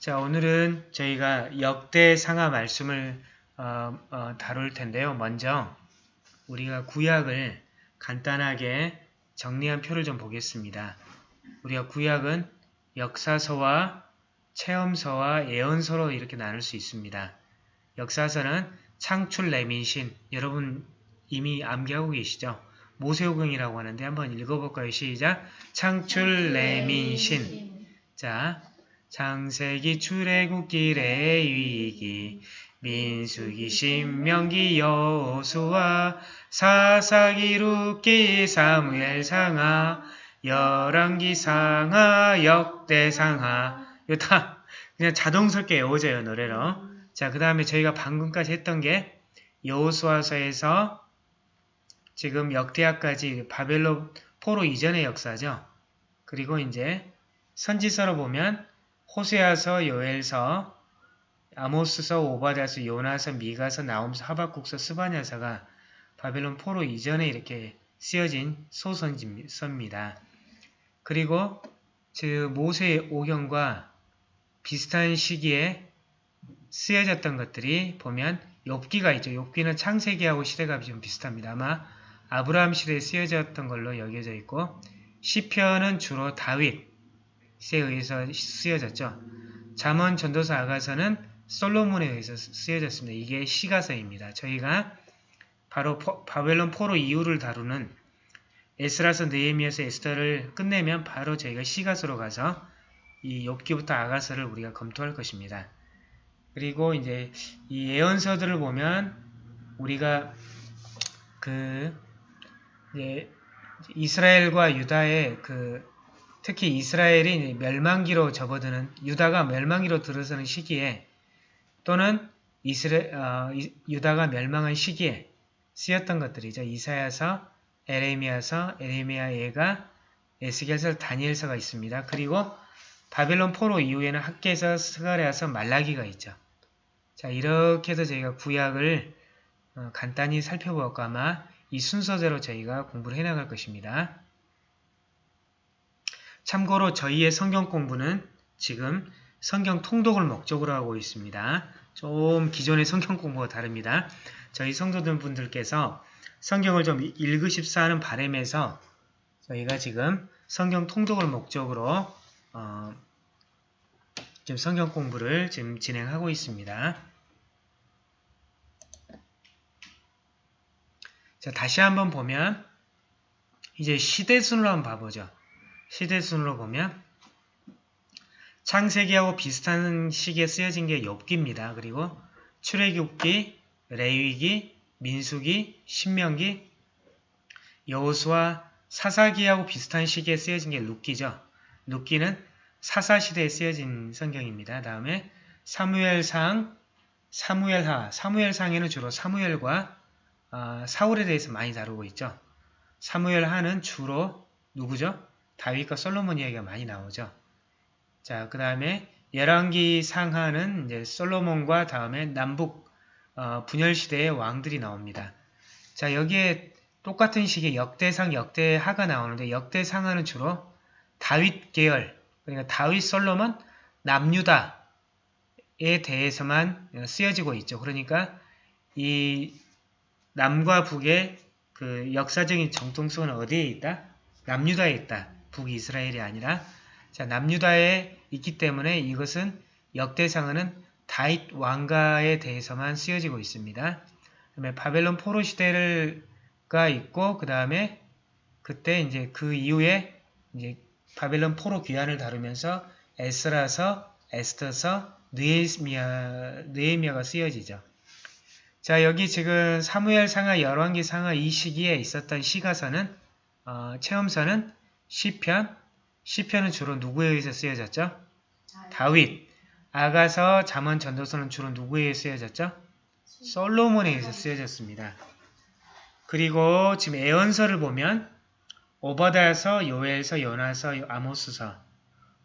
자, 오늘은 저희가 역대 상하 말씀을 어, 어, 다룰 텐데요. 먼저 우리가 구약을 간단하게 정리한 표를 좀 보겠습니다. 우리가 구약은 역사서와 체험서와 예언서로 이렇게 나눌 수 있습니다. 역사서는 창출 레민신 여러분 이미 암기하고 계시죠? 모세오경이라고 하는데 한번 읽어볼까요? 시작! 창출 레민신 자, 창세기 출애굽기 레위기 민수기 신명기 여호수아 사사기 룻기 사무엘 상하 열왕기 상하 역대 상하 이거 다 그냥 자동스럽게 외워져요 노래로. 자 그 다음에 저희가 방금까지 했던 게 여호수아서에서 지금 역대하까지 바벨론 포로 이전의 역사죠. 그리고 이제 선지서로 보면 호세아서, 요엘서, 아모스서, 오바다서, 요나서, 미가서, 나움서, 하박국서, 스바냐서가 바벨론 포로 이전에 이렇게 쓰여진 소선지입니다. 그리고 그 모세의 오경과 비슷한 시기에 쓰여졌던 것들이 보면 욥기가 있죠. 욥기는 창세기하고 시대가 좀 비슷합니다. 아마 아브라함 시대에 쓰여졌던 걸로 여겨져 있고 시편은 주로 다윗, 에 의해서 쓰여졌죠. 잠언 전도서 아가서는 솔로몬에 의해서 쓰여졌습니다. 이게 시가서입니다. 저희가 바로 포, 바벨론 포로 이후를 다루는 에스라서 느헤미야서 에스더를 끝내면 바로 저희가 시가서로 가서 이 욥기부터 아가서를 우리가 검토할 것입니다. 그리고 이제 이 예언서들을 보면 우리가 그 이제 이스라엘과 유다의 그 특히 이스라엘이 멸망기로 접어드는 유다가 멸망기로 들어서는 시기에 또는 이스라, 어, 유다가 멸망한 시기에 쓰였던 것들이죠. 이사야서, 에레미야서, 에레미야 예가, 에스겔서, 다니엘서가 있습니다. 그리고 바벨론 포로 이후에는 학계서, 스가랴서, 말라기가 있죠. 자 이렇게 해서 저희가 구약을 어, 간단히 살펴보았고 아마 이 순서대로 저희가 공부를 해나갈 것입니다. 참고로 저희의 성경 공부는 지금 성경 통독을 목적으로 하고 있습니다. 좀 기존의 성경 공부가 다릅니다. 저희 성도들 분들께서 성경을 좀 읽으십사 하는 바람에서 저희가 지금 성경 통독을 목적으로 어, 지금 성경 공부를 지금 진행하고 있습니다. 자, 다시 한번 보면 이제 시대순으로 한번 봐보죠. 시대순으로 보면 창세기하고 비슷한 시기에 쓰여진 게 엽기입니다. 그리고 출애굽기, 레위기, 민수기, 신명기, 여호수아, 사사기하고 비슷한 시기에 쓰여진 게 룻기죠. 룻기는 사사시대에 쓰여진 성경입니다. 다음에 사무엘상, 사무엘하, 사무엘상에는 주로 사무엘과 어, 사울에 대해서 많이 다루고 있죠. 사무엘하는 주로 누구죠? 다윗과 솔로몬 이야기가 많이 나오죠. 자, 그 다음에 열왕기 상하는 이제 솔로몬과 다음에 남북 어, 분열 시대의 왕들이 나옵니다. 자, 여기에 똑같은 시기에 역대상, 역대하가 나오는데 역대상하는 주로 다윗 계열, 그러니까 다윗 솔로몬, 남유다에 대해서만 쓰여지고 있죠. 그러니까 이 남과 북의 그 역사적인 정통성은 어디에 있다? 남유다에 있다. 북이스라엘이 아니라 자 남유다에 있기 때문에 이것은 역대상은 다윗 왕가에 대해서만 쓰여지고 있습니다. 그다음에 바벨론 포로 시대가 있고 그 다음에 그때 이제 그 이후에 이제 바벨론 포로 귀환을 다루면서 에스라서, 에스터서, 느헤미야, 느헤미야가 쓰여지죠. 자 여기 지금 사무엘 상하, 열왕기 상하 이 시기에 있었던 시가서는 어, 체험서는 시편, 시편은 주로 누구에 의해서 쓰여졌죠? 다윗. 아가서, 잠언, 전도서는 주로 누구에 의해 쓰여졌죠? 솔로몬에 의해서 쓰여졌습니다. 그리고 지금 애언서를 보면 오바다서, 요엘서, 요나서, 아모스서,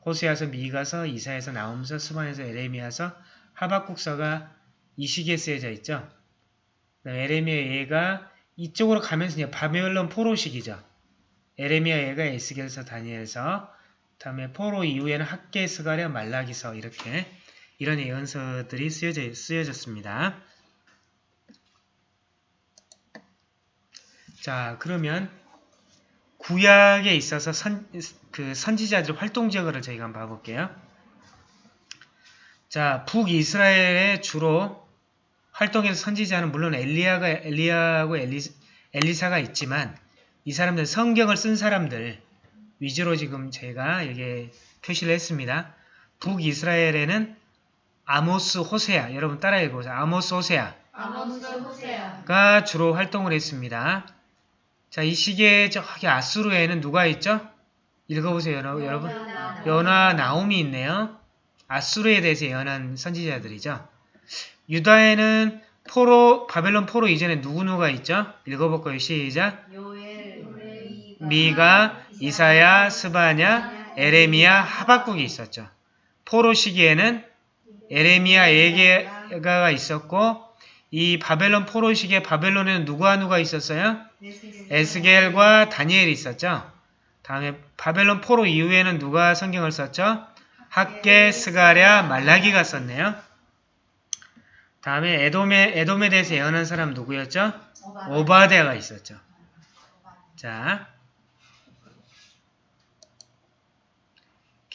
호세아서, 미가서, 이사에서, 나움서, 스반에서, 에레미야서, 하박국서가 이 시기에 쓰여져 있죠. 에레미야 얘가 이쪽으로 가면서 바벨론 포로 시기죠. 에레미야 예가 에스겔서 다니엘서 다음에 포로 이후에는 학계 스가랴 말라기서 이렇게 이런 예언서들이 쓰여져, 쓰여졌습니다. 자 그러면 구약에 있어서 선, 그 선지자들 활동 지역을 저희가 한번 봐볼게요. 자 북이스라엘에 주로 활동해서 선지자는 물론 엘리야가 엘리야하고 엘리, 엘리사가 있지만 이 사람들 성경을 쓴 사람들 위주로 지금 제가 여기 표시를 했습니다. 북이스라엘에는 아모스 호세아 여러분 따라 읽어보세요. 아모스 호세아 아모스 호세아 가 주로 활동을 했습니다. 자, 이 시기에 저기 아수르에는 누가 있죠? 읽어보세요, 여러- 여러분. 요나, 나움이 있네요. 아수르에 대해서 예언한 선지자들이죠. 유다에는 포로, 바벨론 포로 이전에 누구누가 있죠? 읽어볼까요? 시작. 요엘 미가, 이사야, 스바냐, 에레미야, 하박국이 있었죠. 포로 시기에는 에레미야, 에게가 있었고 이 바벨론 포로 시기에 바벨론에는 누구와 누가 있었어요? 에스겔과 다니엘이 있었죠. 다음에 바벨론 포로 이후에는 누가 성경을 썼죠? 학계, 스가랴, 말라기가 썼네요. 다음에 에돔에, 에돔에 대해서 예언한 사람 누구였죠? 오바데가 있었죠. 자,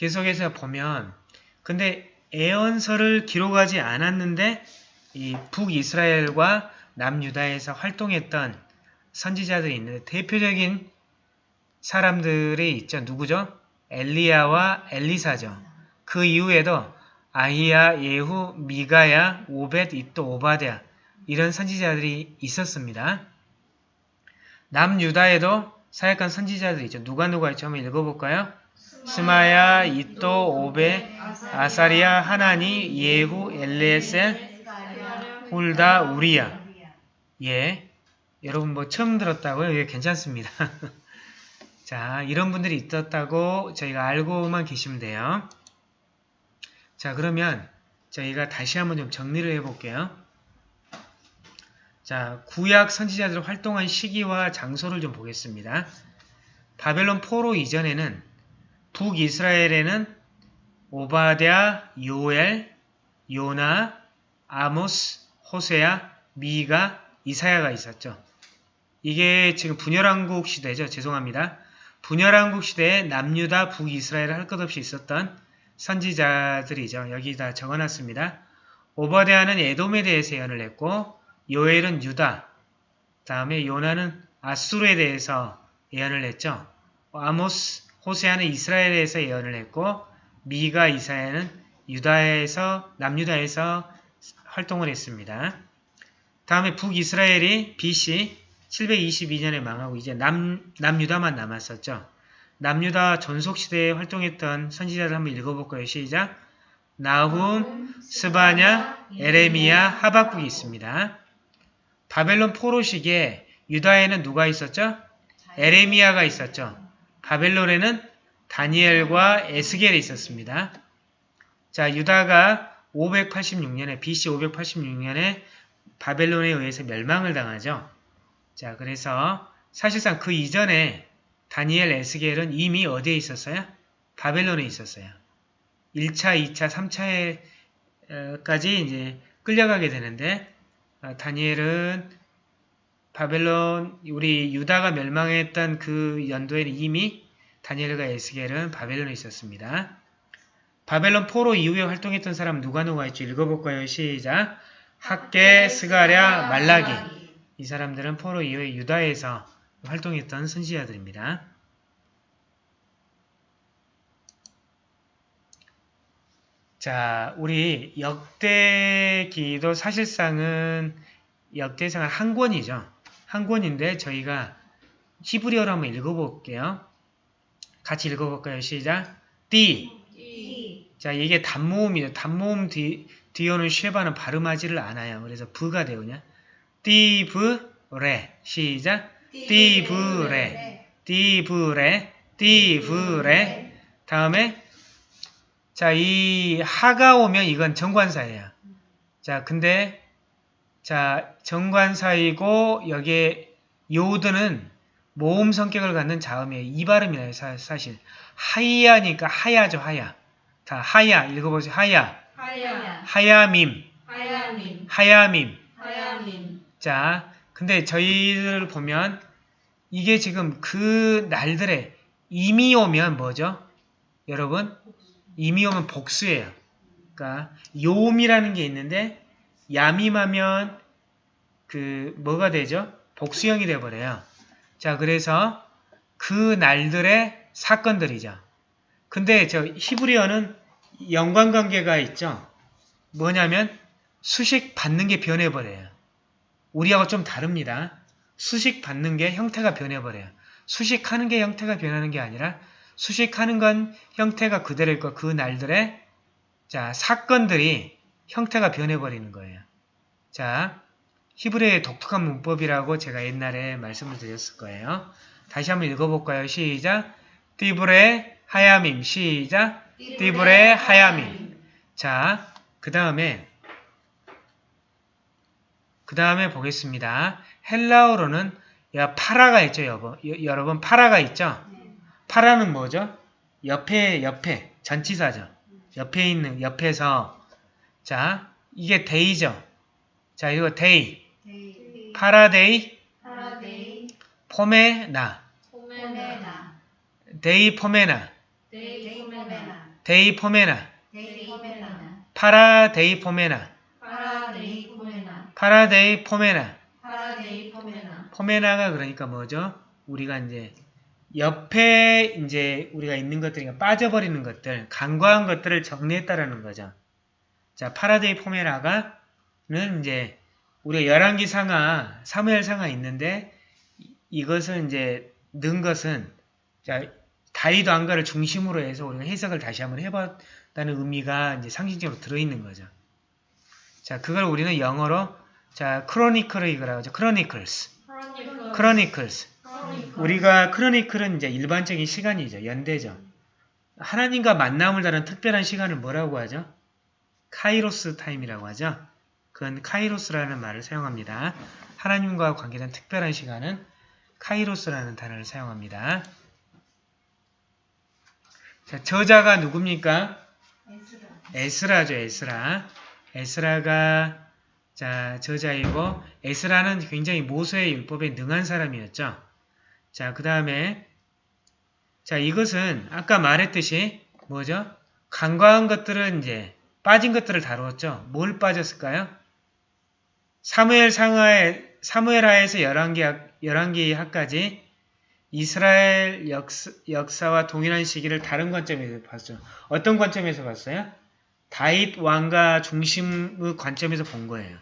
계속해서 보면 근데 예언서를 기록하지 않았는데 이 북이스라엘과 남유다에서 활동했던 선지자들이 있는데 대표적인 사람들이 있죠. 누구죠? 엘리야와 엘리사죠. 그 이후에도 아히야, 예후, 미가야, 오벳, 이또, 오바데아 이런 선지자들이 있었습니다. 남유다에도 사역한 선지자들이 있죠. 누가 누가 있죠? 한번 읽어볼까요? 스마야, 이또, 오벳, 아사리야, 하나니, 예후, 엘레셀, 훌다, 우리야. 예. 여러분 뭐 처음 들었다고요? 예, 괜찮습니다. 자, 이런 분들이 있었다고 저희가 알고만 계시면 돼요. 자, 그러면 저희가 다시 한번 좀 정리를 해볼게요. 자, 구약 선지자들 활동한 시기와 장소를 좀 보겠습니다. 바벨론 포로 이전에는 북이스라엘에는 오바댜, 요엘, 요나, 아모스, 호세아, 미가, 이사야가 있었죠. 이게 지금 분열왕국 시대죠. 죄송합니다. 분열왕국 시대에 남유다, 북이스라엘 할 것 없이 있었던 선지자들이죠. 여기 다 적어놨습니다. 오바데아는 에돔에 대해서 예언을 했고 요엘은 유다, 다음에 요나는 아수르에 대해서 예언을 했죠. 아모스, 호세아는 이스라엘에 대해서 예언을 했고 미가, 이사야는 유다에서 남유다에서 활동을 했습니다. 다음에 북이스라엘이 BC 722년에 망하고 이제 남, 남유다만 남았었죠. 남유다 전속시대에 활동했던 선지자를 한번 읽어볼까요? 시작! 나훔, 스바냐, 에레미야, 하박국이 있습니다. 바벨론 포로 시기에 유다에는 누가 있었죠? 에레미야가 있었죠. 바벨론에는 다니엘과 에스겔이 있었습니다. 자, 유다가 586년에 BC 586년에 바벨론에 의해서 멸망을 당하죠. 자, 그래서 사실상 그 이전에 다니엘 에스겔은 이미 어디에 있었어요? 바벨론에 있었어요. 1차, 2차, 3차에까지 이제 끌려가게 되는데 어, 다니엘은 바벨론 우리 유다가 멸망했던 그 연도에는 이미 다니엘과 에스겔은 바벨론에 있었습니다. 바벨론 포로 이후에 활동했던 사람 누가 누가 있죠? 읽어볼까요? 시작! 학계, 스가랴, 말라기 이 사람들은 포로 이후에 유다에서 활동했던 선지자들입니다. 자, 우리 역대기도 사실상은 역대상은 한 권이죠. 한 권인데 저희가 히브리어로 한번 읽어볼게요. 같이 읽어볼까요? 시작! 띠! 자, 이게 단모음이죠. 단모음 뒤, 뒤오는 쉐바는 발음하지를 않아요. 그래서 부가 되오냐? 띠브레 시작! 띠브레 띠브레 띠브레 다음에 자, 이 하가 오면 이건 정관사예요. 자, 근데 자, 정관사이고 여기에 요드는 모음 성격을 갖는 자음이에요. 이 발음이에요. 사, 사실. 하야니까 하야죠. 하야. 다 하야 읽어보세요. 하야. 하야, 하야밈. 하야님, 하야밈. 하야님, 자, 근데 저희를 보면 이게 지금 그 날들에 이미 오면 뭐죠? 여러분? 이미 오면 복수예요. 그러니까 요음이라는 게 있는데 야밈하면 그 뭐가 되죠? 복수형이 돼 버려요. 자, 그래서 그 날들의 사건들이죠. 근데 저 히브리어는 연관관계가 있죠. 뭐냐면 수식 받는 게 변해버려요. 우리하고 좀 다릅니다. 수식 받는 게 형태가 변해버려요. 수식하는 게 형태가 변하는 게 아니라 수식하는 건 형태가 그대로일 거 그 날들의 자 사건들이 형태가 변해버리는 거예요. 자 히브리의 독특한 문법이라고 제가 옛날에 말씀을 드렸을 거예요. 다시 한번 읽어볼까요? 시작 띠브레 하야밈 시작 띠브레 하야밈 자, 그 다음에 그 다음에 보겠습니다. 헬라어로는 야, παρα가 있죠, 여보. 여, 여러분 παρα가 있죠? παρα는 뭐죠? 옆에 옆에 전치사죠. 옆에 있는 옆에서 자, 이게 λει죠. 자, 이거 데이. παραλει παραλει, πομενα. πομενα, λειπομενα. λειπομενα, λειπομενα. λειπομενα, παραλειπομενα. παραλειπομενα, παραλειπομενα. παραλειπομενα, πομενα가 그러니까 뭐죠? 우리가 이제 옆에 이제 우리가 있는 것들이 빠져버리는 것들, 간과한 것들을 정리했다라는 거죠. 자, παραλειπομενα가는 이제 우리가 열왕기 상하, 사무엘 상하 있는데 이- 이것을 이제 넣은 것은 자, 다윗 왕가를 중심으로 해서 우리가 해석을 다시 한번 해봤다는 의미가 이제 상징적으로 들어있는 거죠. 자, 그걸 우리는 영어로 자, Chronicle이라고 하죠. Chronicles. Chronicle, Chronicles. Chronicle, 우리가 Chronicle은 이제 일반적인 시간이죠. 연대죠. 하나님과 만남을 다른 특별한 시간을 뭐라고 하죠? Kairos time이라고 하죠. 그건 카이로스라는 말을 사용합니다. 하나님과 관계된 특별한 시간은 카이로스라는 단어를 사용합니다. 자, 저자가 누굽니까? 에스라 죠, 에스라. 에스라가 자, 저자이고 에스라는 굉장히 모세의 율법에 능한 사람이었죠. 자, 그 다음에 자, 이것은 아까 말했듯이 뭐죠? 간과한 것들은 이제 빠진 것들을 다루었죠. 뭘 빠졌을까요? 사무엘 상하에 사무엘 하에서 열왕기 열왕기 하까지 이스라엘 역사, 역사 와 동일한 시기를 다른 관점에서 봤죠. 어떤 관점에서 봤어요? 다윗 왕가 중심의 관점에서 본 거예요.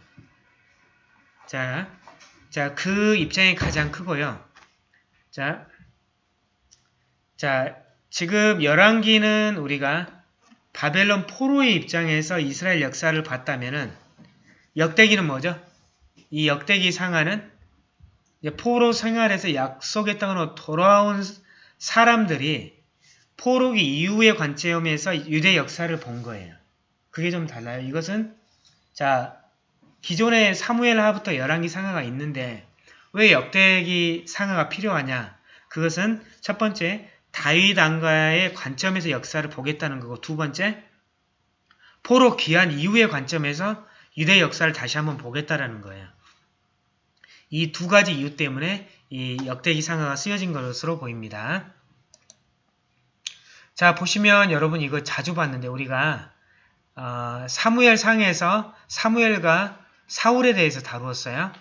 자, 자, 그 입장이 가장 크고요. 자, 자, 지금 열왕기는 우리가 바벨론 포로의 입장에서 이스라엘 역사를 봤다면은 역대기는 뭐죠? 이 역대기 상하는 포로 생활에서 약속의 땅으로 돌아온 사람들이 포로기 이후의 관점에서 유대 역사를 본 거예요. 그게 좀 달라요. 이것은 자 기존의 사무엘 하부터 열왕기 상하가 있는데 왜 역대기 상하가 필요하냐? 그것은 첫 번째 다윗 왕가의 관점에서 역사를 보겠다는 거고 두 번째 포로 귀한 이후의 관점에서 유대 역사를 다시 한번 보겠다라는 거예요. 이 두 가지 이유 때문에 이 역대기 상하가 쓰여진 것으로 보입니다. 자 보시면 여러분 이거 자주 봤는데 우리가 어, 사무엘 상에서 사무엘과 사울에 대해서 다루었어요.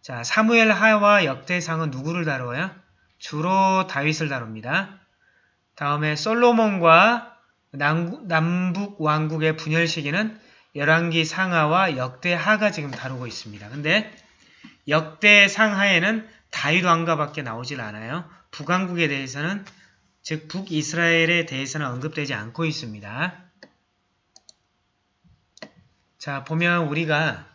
자 사무엘 하와 역대상은 누구를 다루어요? 주로 다윗을 다룹니다. 다음에 솔로몬과 남북 왕국의 분열 시기는 열왕기 상하와 역대 하가 지금 다루고 있습니다. 근데 역대 상하에는 다윗 왕가밖에 나오질 않아요. 북왕국에 대해서는 즉 북이스라엘에 대해서는 언급되지 않고 있습니다. 자 보면 우리가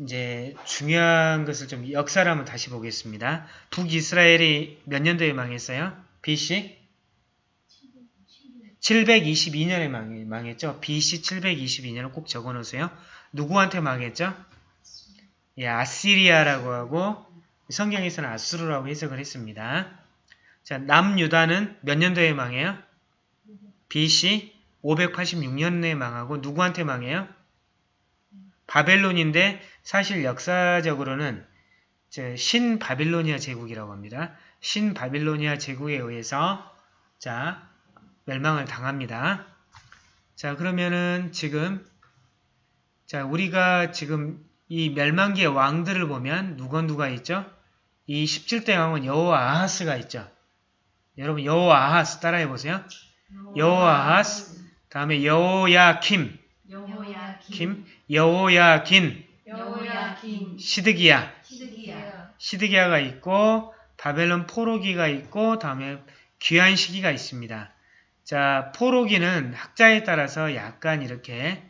이제 중요한 것을 좀 역사를 한번 다시 보겠습니다. 북이스라엘이 몇 년도에 망했어요? BC 722년에 망, 망했죠. BC 722년을 꼭 적어놓으세요. 누구한테 망했죠? 예, 아시리아라고 하고 성경에서는 아수르라고 해석을 했습니다. 자, 남유다는 몇 년도에 망해요? BC 586년에 망하고 누구한테 망해요? 바벨론인데 사실 역사적으로는 저 신바빌로니아 제국이라고 합니다. 신바빌로니아 제국에 의해서 자 멸망을 당합니다. 자 그러면은 지금 자 우리가 지금 이 멸망기의 왕들을 보면 누가 누가 있죠? 이 17대 왕은 여호와 아하스가 있죠. 여러분 여호와 아하스 따라해 보세요. 여호와 아하스 다음에 여호야킴 김 여호야긴 시드기야 시드기야가 있고 바벨론 포로기가 있고 다음에 귀한 시기가 있습니다. 자 포로기는 학자에 따라서 약간 이렇게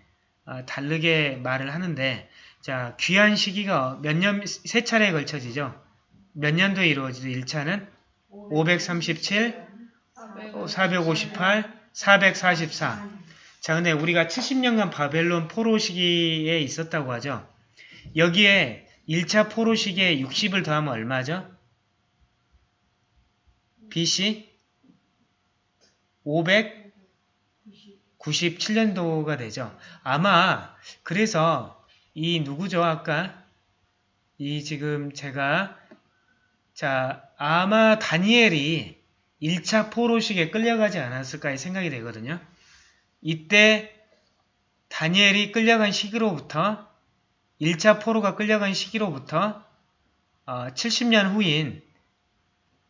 어, 다르게 말을 하는데 자 귀한 시기가 몇 년 세 차례에 걸쳐지죠. 몇 년도에 이루어지죠? 1차는 537, 458, 444. 자, 근데 우리가 70년간 바벨론 포로 시기에 있었다고 하죠. 여기에 1차 포로 시기에 60을 더하면 얼마죠? BC 597년도가 되죠. 아마 그래서 이 누구죠? 아까 이 지금 제가 자 아마 다니엘이 1차 포로식에 끌려가지 않았을까 생각이 되거든요. 이때 다니엘이 끌려간 시기로부터 1차 포로가 끌려간 시기로부터 어, 70년 후인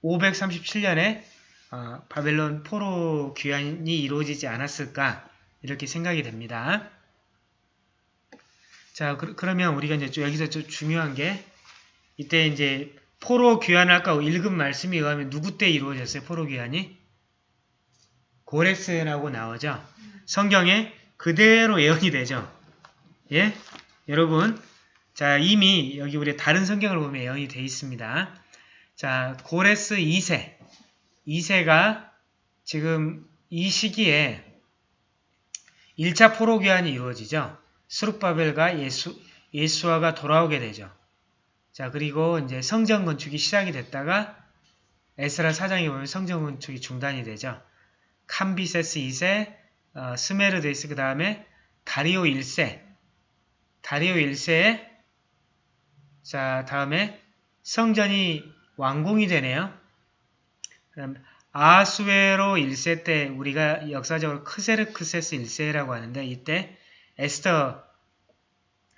537년에 어, 바벨론 포로 귀환이 이루어지지 않았을까 이렇게 생각이 됩니다. 자 그, 러면 우리가 이제 좀 여기서 좀 중요한 게 이때 이제 포로 귀환을 아까 읽은 말씀에 의하면 누구 때 이루어졌어요? 포로 귀환이? 고레스라고 나오죠. 성경에 그대로 예언이 되죠. 예? 여러분, 자, 이미 여기 우리 다른 성경을 보면 예언이 되어 있습니다. 자, 고레스 2세. 2세가 지금 이 시기에 1차 포로 귀환이 이루어지죠. 수룩바벨과 예수, 예수아가 돌아오게 되죠. 자, 그리고 이제 성전 건축이 시작이 됐다가 에스라 사장에 보면 성전 건축이 중단이 되죠. 캄비세스 2세, 어, 스메르데스 그 다음에 다리오 1세, 다리오 1세에 자 다음에 성전이 완공이 되네요. 아수에로 1세 때 우리가 역사적으로 크세르크세스 1세라고 하는데 이때 에스터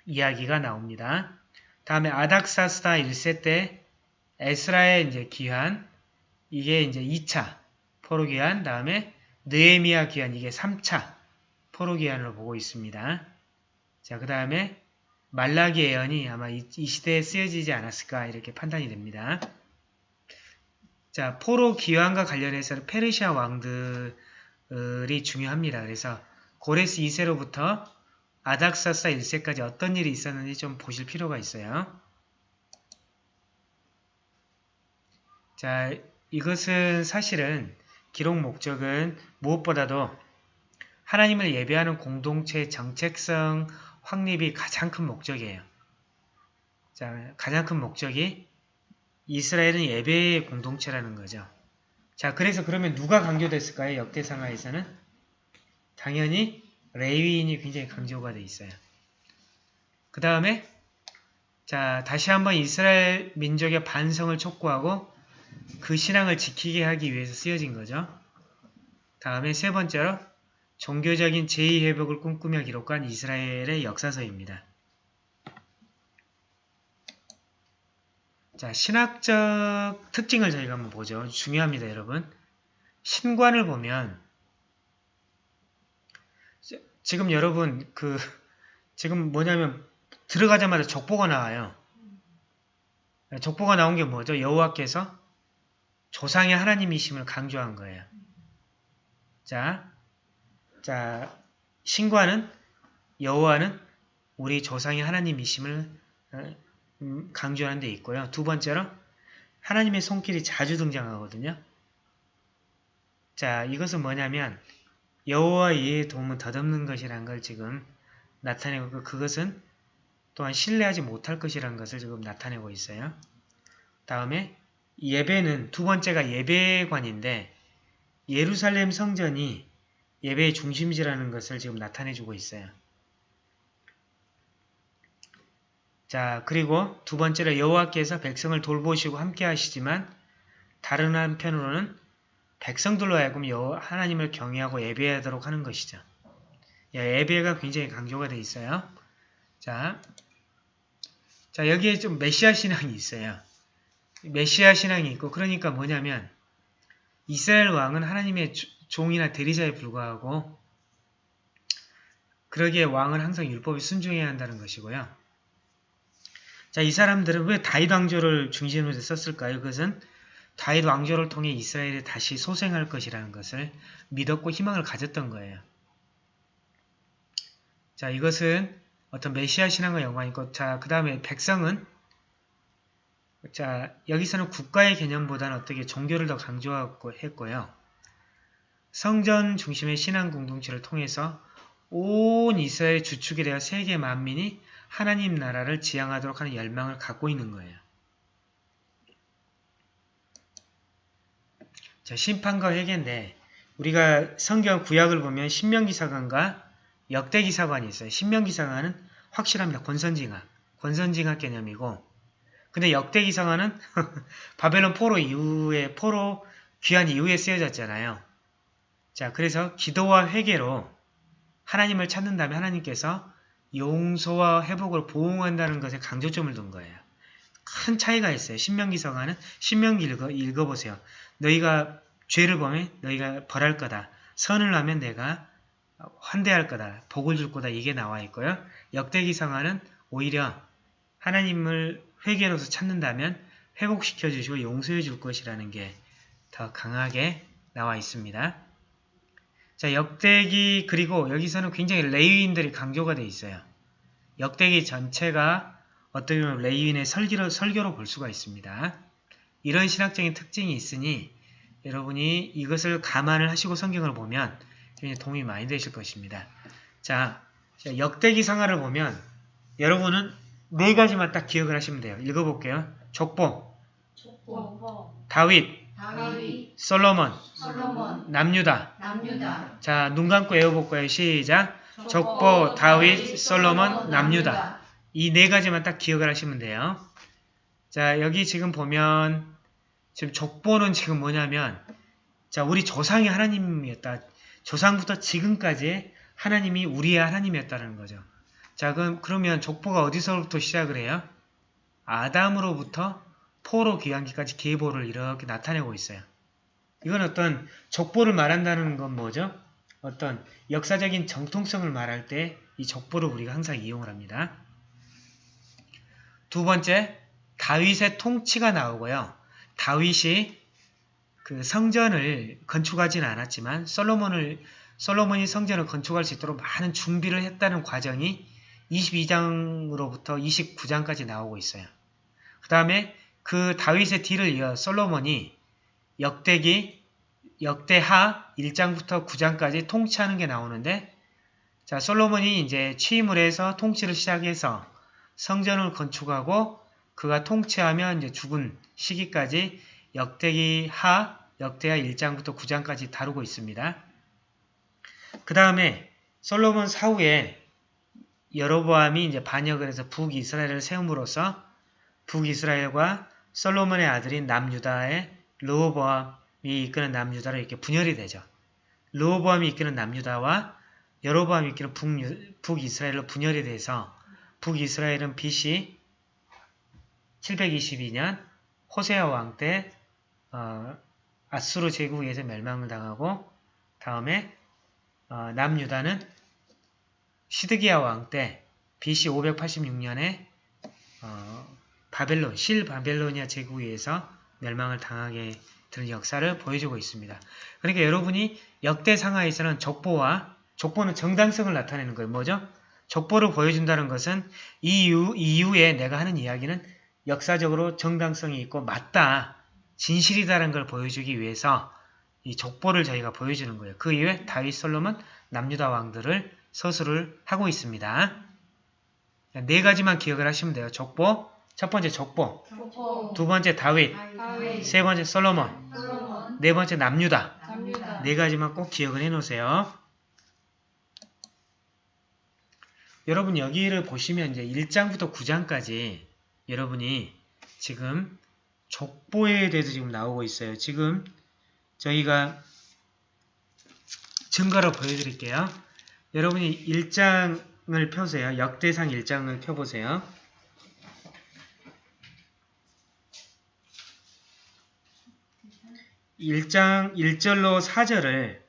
이야기가 나옵니다. 다음에 아닥사스다 1세 때 에스라의 이제 기한 이게 이제 2차 포로 기한 다음에 느에미아 기한 이게 3차 포로 기한으로 보고 있습니다. 자, 그 다음에 말라기 예언이 아마 이, 이 시대에 쓰여지지 않았을까 이렇게 판단이 됩니다. 자, 포로 기환과 관련해서는 페르시아 왕들이 중요합니다. 그래서 고레스 2세로부터 아닥사사 1세까지 어떤 일이 있었는지 좀 보실 필요가 있어요. 자, 이것은 사실은 기록 목적은 무엇보다도 하나님을 예배하는 공동체의 정책성 확립이 가장 큰 목적이에요. 자, 가장 큰 목적이 이스라엘은 예배의 공동체라는 거죠. 자, 그래서 그러면 누가 강조됐을까요? 역대상하에서는? 당연히 레위인이 굉장히 강조가 돼 있어요. 그 다음에 자 다시 한번 이스라엘 민족의 반성을 촉구하고 그 신앙을 지키게 하기 위해서 쓰여진 거죠. 다음에 세 번째로 종교적인 제2회복을 꿈꾸며 기록한 이스라엘의 역사서입니다. 자, 신학적 특징을 저희가 한번 보죠. 중요합니다, 여러분. 신관을 보면 지금 여러분 그 지금 뭐냐면 들어가자마자 족보가 나와요. 족보가 나온 게 뭐죠? 여호와께서 조상의 하나님이심을 강조한 거예요. 자, 자 신과는 여호와는 우리 조상의 하나님이심을 어, 음, 강조하는 데 있고요. 두 번째로 하나님의 손길이 자주 등장하거든요. 자, 이것은 뭐냐면 여호와 이의 도움은 덧없는 것이라는 걸 지금 나타내고 그것은 또한 신뢰하지 못할 것이라는 것을 지금 나타내고 있어요. 다음에 예배는 두 번째가 예배관인데 예루살렘 성전이 예배의 중심지라는 것을 지금 나타내주고 있어요. 자 그리고 두 번째로 여호와께서 백성을 돌보시고 함께 하시지만 다른 한편으로는 백성들로 하여금 여호와 하나님을 경외하고 예배하도록 하는 것이죠. 예, 예배가 굉장히 강조가 되어 있어요. 자, 자 여기에 좀 메시아 신앙이 있어요. 메시아 신앙이 있고 그러니까 뭐냐면 이스라엘 왕은 하나님의 종이나 대리자에 불과하고 그러기에 왕은 항상 율법에 순종해야 한다는 것이고요. 자, 이 사람들은 왜 다윗 왕조를 중심으로 썼을까요? 그것은 다윗 왕조를 통해 이스라엘이 다시 소생할 것이라는 것을 믿었고 희망을 가졌던 거예요. 자, 이것은 어떤 메시아 신앙과 연관이 있고, 자, 그 다음에 백성은, 자, 여기서는 국가의 개념보다는 어떻게 종교를 더 강조하고 했고요. 성전 중심의 신앙 공동체를 통해서 온 이스라엘 주축이 되어 세계 만민이 하나님 나라를 지향하도록 하는 열망을 갖고 있는 거예요. 자, 심판과 회개인데 우리가 성경 구약을 보면 신명기사관과 역대기사관이 있어요. 신명기사관은 확실합니다. 권선징악. 권선징악 개념이고 근데 역대기사관은 바벨론 포로 이후에 포로 귀한 이후에 쓰여졌잖아요. 자, 그래서 기도와 회개로 하나님을 찾는다면 하나님께서 용서와 회복을 보응한다는 것에 강조점을 둔 거예요. 큰 차이가 있어요. 신명기서가는 신명기 읽어, 읽어보세요. 너희가 죄를 범해 너희가 벌할 거다. 선을 하면 내가 환대할 거다. 복을 줄 거다. 이게 나와 있고요. 역대기상하는 오히려 하나님을 회개로서 찾는다면 회복시켜 주시고 용서해 줄 것이라는 게 더 강하게 나와 있습니다. 자, 역대기 그리고 여기서는 굉장히 레위인들이 강조가 돼 있어요. 역대기 전체가 어떻게 보면 레위인의 설교로, 설교로 볼 수가 있습니다. 이런 신학적인 특징이 있으니 여러분이 이것을 감안을 하시고 성경을 보면 굉장히 도움이 많이 되실 것입니다. 자, 역대기 상하를 보면 여러분은 네 가지만 딱 기억을 하시면 돼요. 읽어볼게요. 족보, 족보, 다윗, 다윗, 솔로몬, 솔로몬, 남유다. 남유다. 자, 눈 감고 외워볼 거예요. 시작. 족보, 다윗, 솔로몬, 남유다. 이 네 가지만 딱 기억을 하시면 돼요. 자, 여기 지금 보면 지금 족보는 지금 뭐냐면 자, 우리 조상이 하나님이었다. 조상부터 지금까지 하나님이 우리의 하나님이었다는 거죠. 자, 그럼 그러면 족보가 어디서부터 시작을 해요? 아담으로부터 포로 귀환기까지 계보를 이렇게 나타내고 있어요. 이건 어떤 족보를 말한다는 건 뭐죠? 어떤 역사적인 정통성을 말할 때 이 족보를 우리가 항상 이용을 합니다. 두 번째, 다윗의 통치가 나오고요. 다윗이 그 성전을 건축하지는 않았지만 솔로몬을 솔로몬이 성전을 건축할 수 있도록 많은 준비를 했다는 과정이 22장으로부터 29장까지 나오고 있어요. 그 다음에 그 다윗의 뒤를 이어 솔로몬이 역대기 역대하 1장부터 9장까지 통치하는 게 나오는데 자 솔로몬이 이제 취임을 해서 통치를 시작해서 성전을 건축하고 그가 통치하며 이제 죽은 시기까지 역대기 하 역대하 1장부터 9장까지 다루고 있습니다. 그 다음에 솔로몬 사후에 여로보암이 이제 반역을 해서 북이스라엘을 세움으로써 북이스라엘과 솔로몬의 아들인 남유다의 르호보암이 이끄는 남유다로 이렇게 분열이 되죠. 르호보암이 이끄는 남유다와 여로보암이 이끄는 북유, 북이스라엘로 분열이 돼서 북이스라엘은 BC 722년 호세아 왕 때 어, 아수르 제국에 서 멸망을 당하고 다음에 어, 남유다는 시드기야 왕 때 BC 586년에 어, 바벨론, 실 바벨로니아 제국에 의해서 멸망을 당하게 되는 역사를 보여주고 있습니다. 그러니까 여러분이 역대 상하에서는 족보와 족보는 정당성을 나타내는 거예요. 뭐죠? 족보를 보여준다는 것은 이유, 이후에 내가 하는 이야기는 역사적으로 정당성이 있고 맞다, 진실이다라는 걸 보여주기 위해서 이 족보를 저희가 보여주는 거예요. 그 이후에 다윗 솔로몬 남유다 왕들을 서술을 하고 있습니다. 네 가지만 기억을 하시면 돼요. 족보, 첫 번째 족보, 족보 두 번째 다윗, 세 번째 솔로몬, 솔로몬 네 번째 남유다. 남유다 네 가지만 꼭 기억을 해 놓으세요. 여러분 여기를 보시면 이제 1장부터 9장까지 여러분이 지금 족보에 대해서 지금 나오고 있어요. 지금 저희가 증거로 보여드릴게요. 여러분이 1장을 펴세요. 역대상 1장을 펴보세요. 1장 1절로 4절을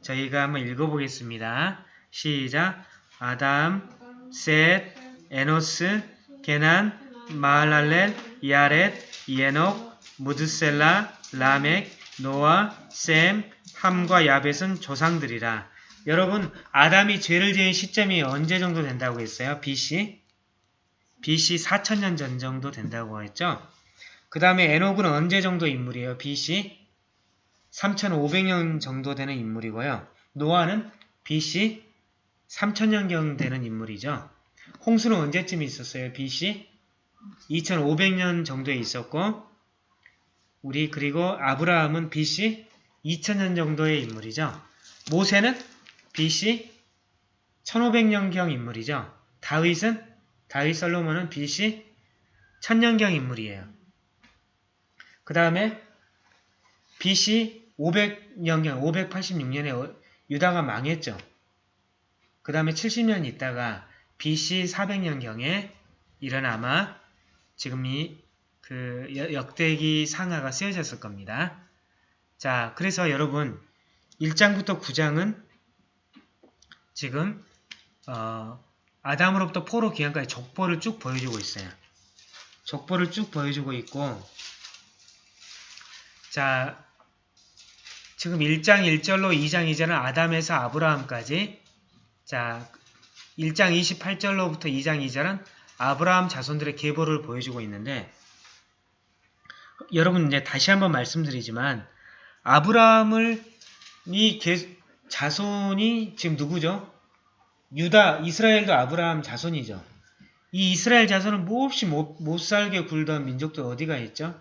저희가 한번 읽어보겠습니다. 시작. 아담, 셋, 에노스, 게난, 마할랄렐, 야렛, 예녹, 무드셀라, 라멕, 노아, 셈, 함과 야벳은 조상들이라. 여러분, 아담이 죄를 지은 시점이 언제 정도 된다고 했어요? BC? BC 4천년 전 정도 된다고 했죠? 그 다음에 에녹은 언제 정도 인물이에요? BC? 3,500년 정도 되는 인물이고요. 노아는 BC 3,000년경 되는 인물이죠. 홍수는 언제쯤 있었어요? BC 2,500년 정도에 있었고 우리 그리고 아브라함은 BC 2,000년 정도의 인물이죠. 모세는 BC 1,500년경 인물이죠. 다윗은 다윗 솔로몬은 BC 1000년경 인물이에요. 그 다음에 BC 500년경, 586년에 유다가 망했죠. 그 다음에 70년 있다가 BC 400년경에 이런 아마 지금 이그 역대기 상하가 쓰여졌을 겁니다. 자, 그래서 여러분 1장부터 9장은 지금 어, 아담으로부터 포로 기한까지 족보를 쭉 보여주고 있어요. 족보를 쭉 보여주고 있고 자, 지금 1장 1절로 2장 2절은 아담에서 아브라함까지 자, 1장 28절로부터 2장 2절은 아브라함 자손들의 계보를 보여주고 있는데 여러분 이제 다시 한번 말씀드리지만 아브라함을 이 계, 자손이 지금 누구죠? 유다, 이스라엘도 아브라함 자손이죠. 이 이스라엘 자손은 몹시 못, 못 살게 굴던 민족도 어디가 있죠?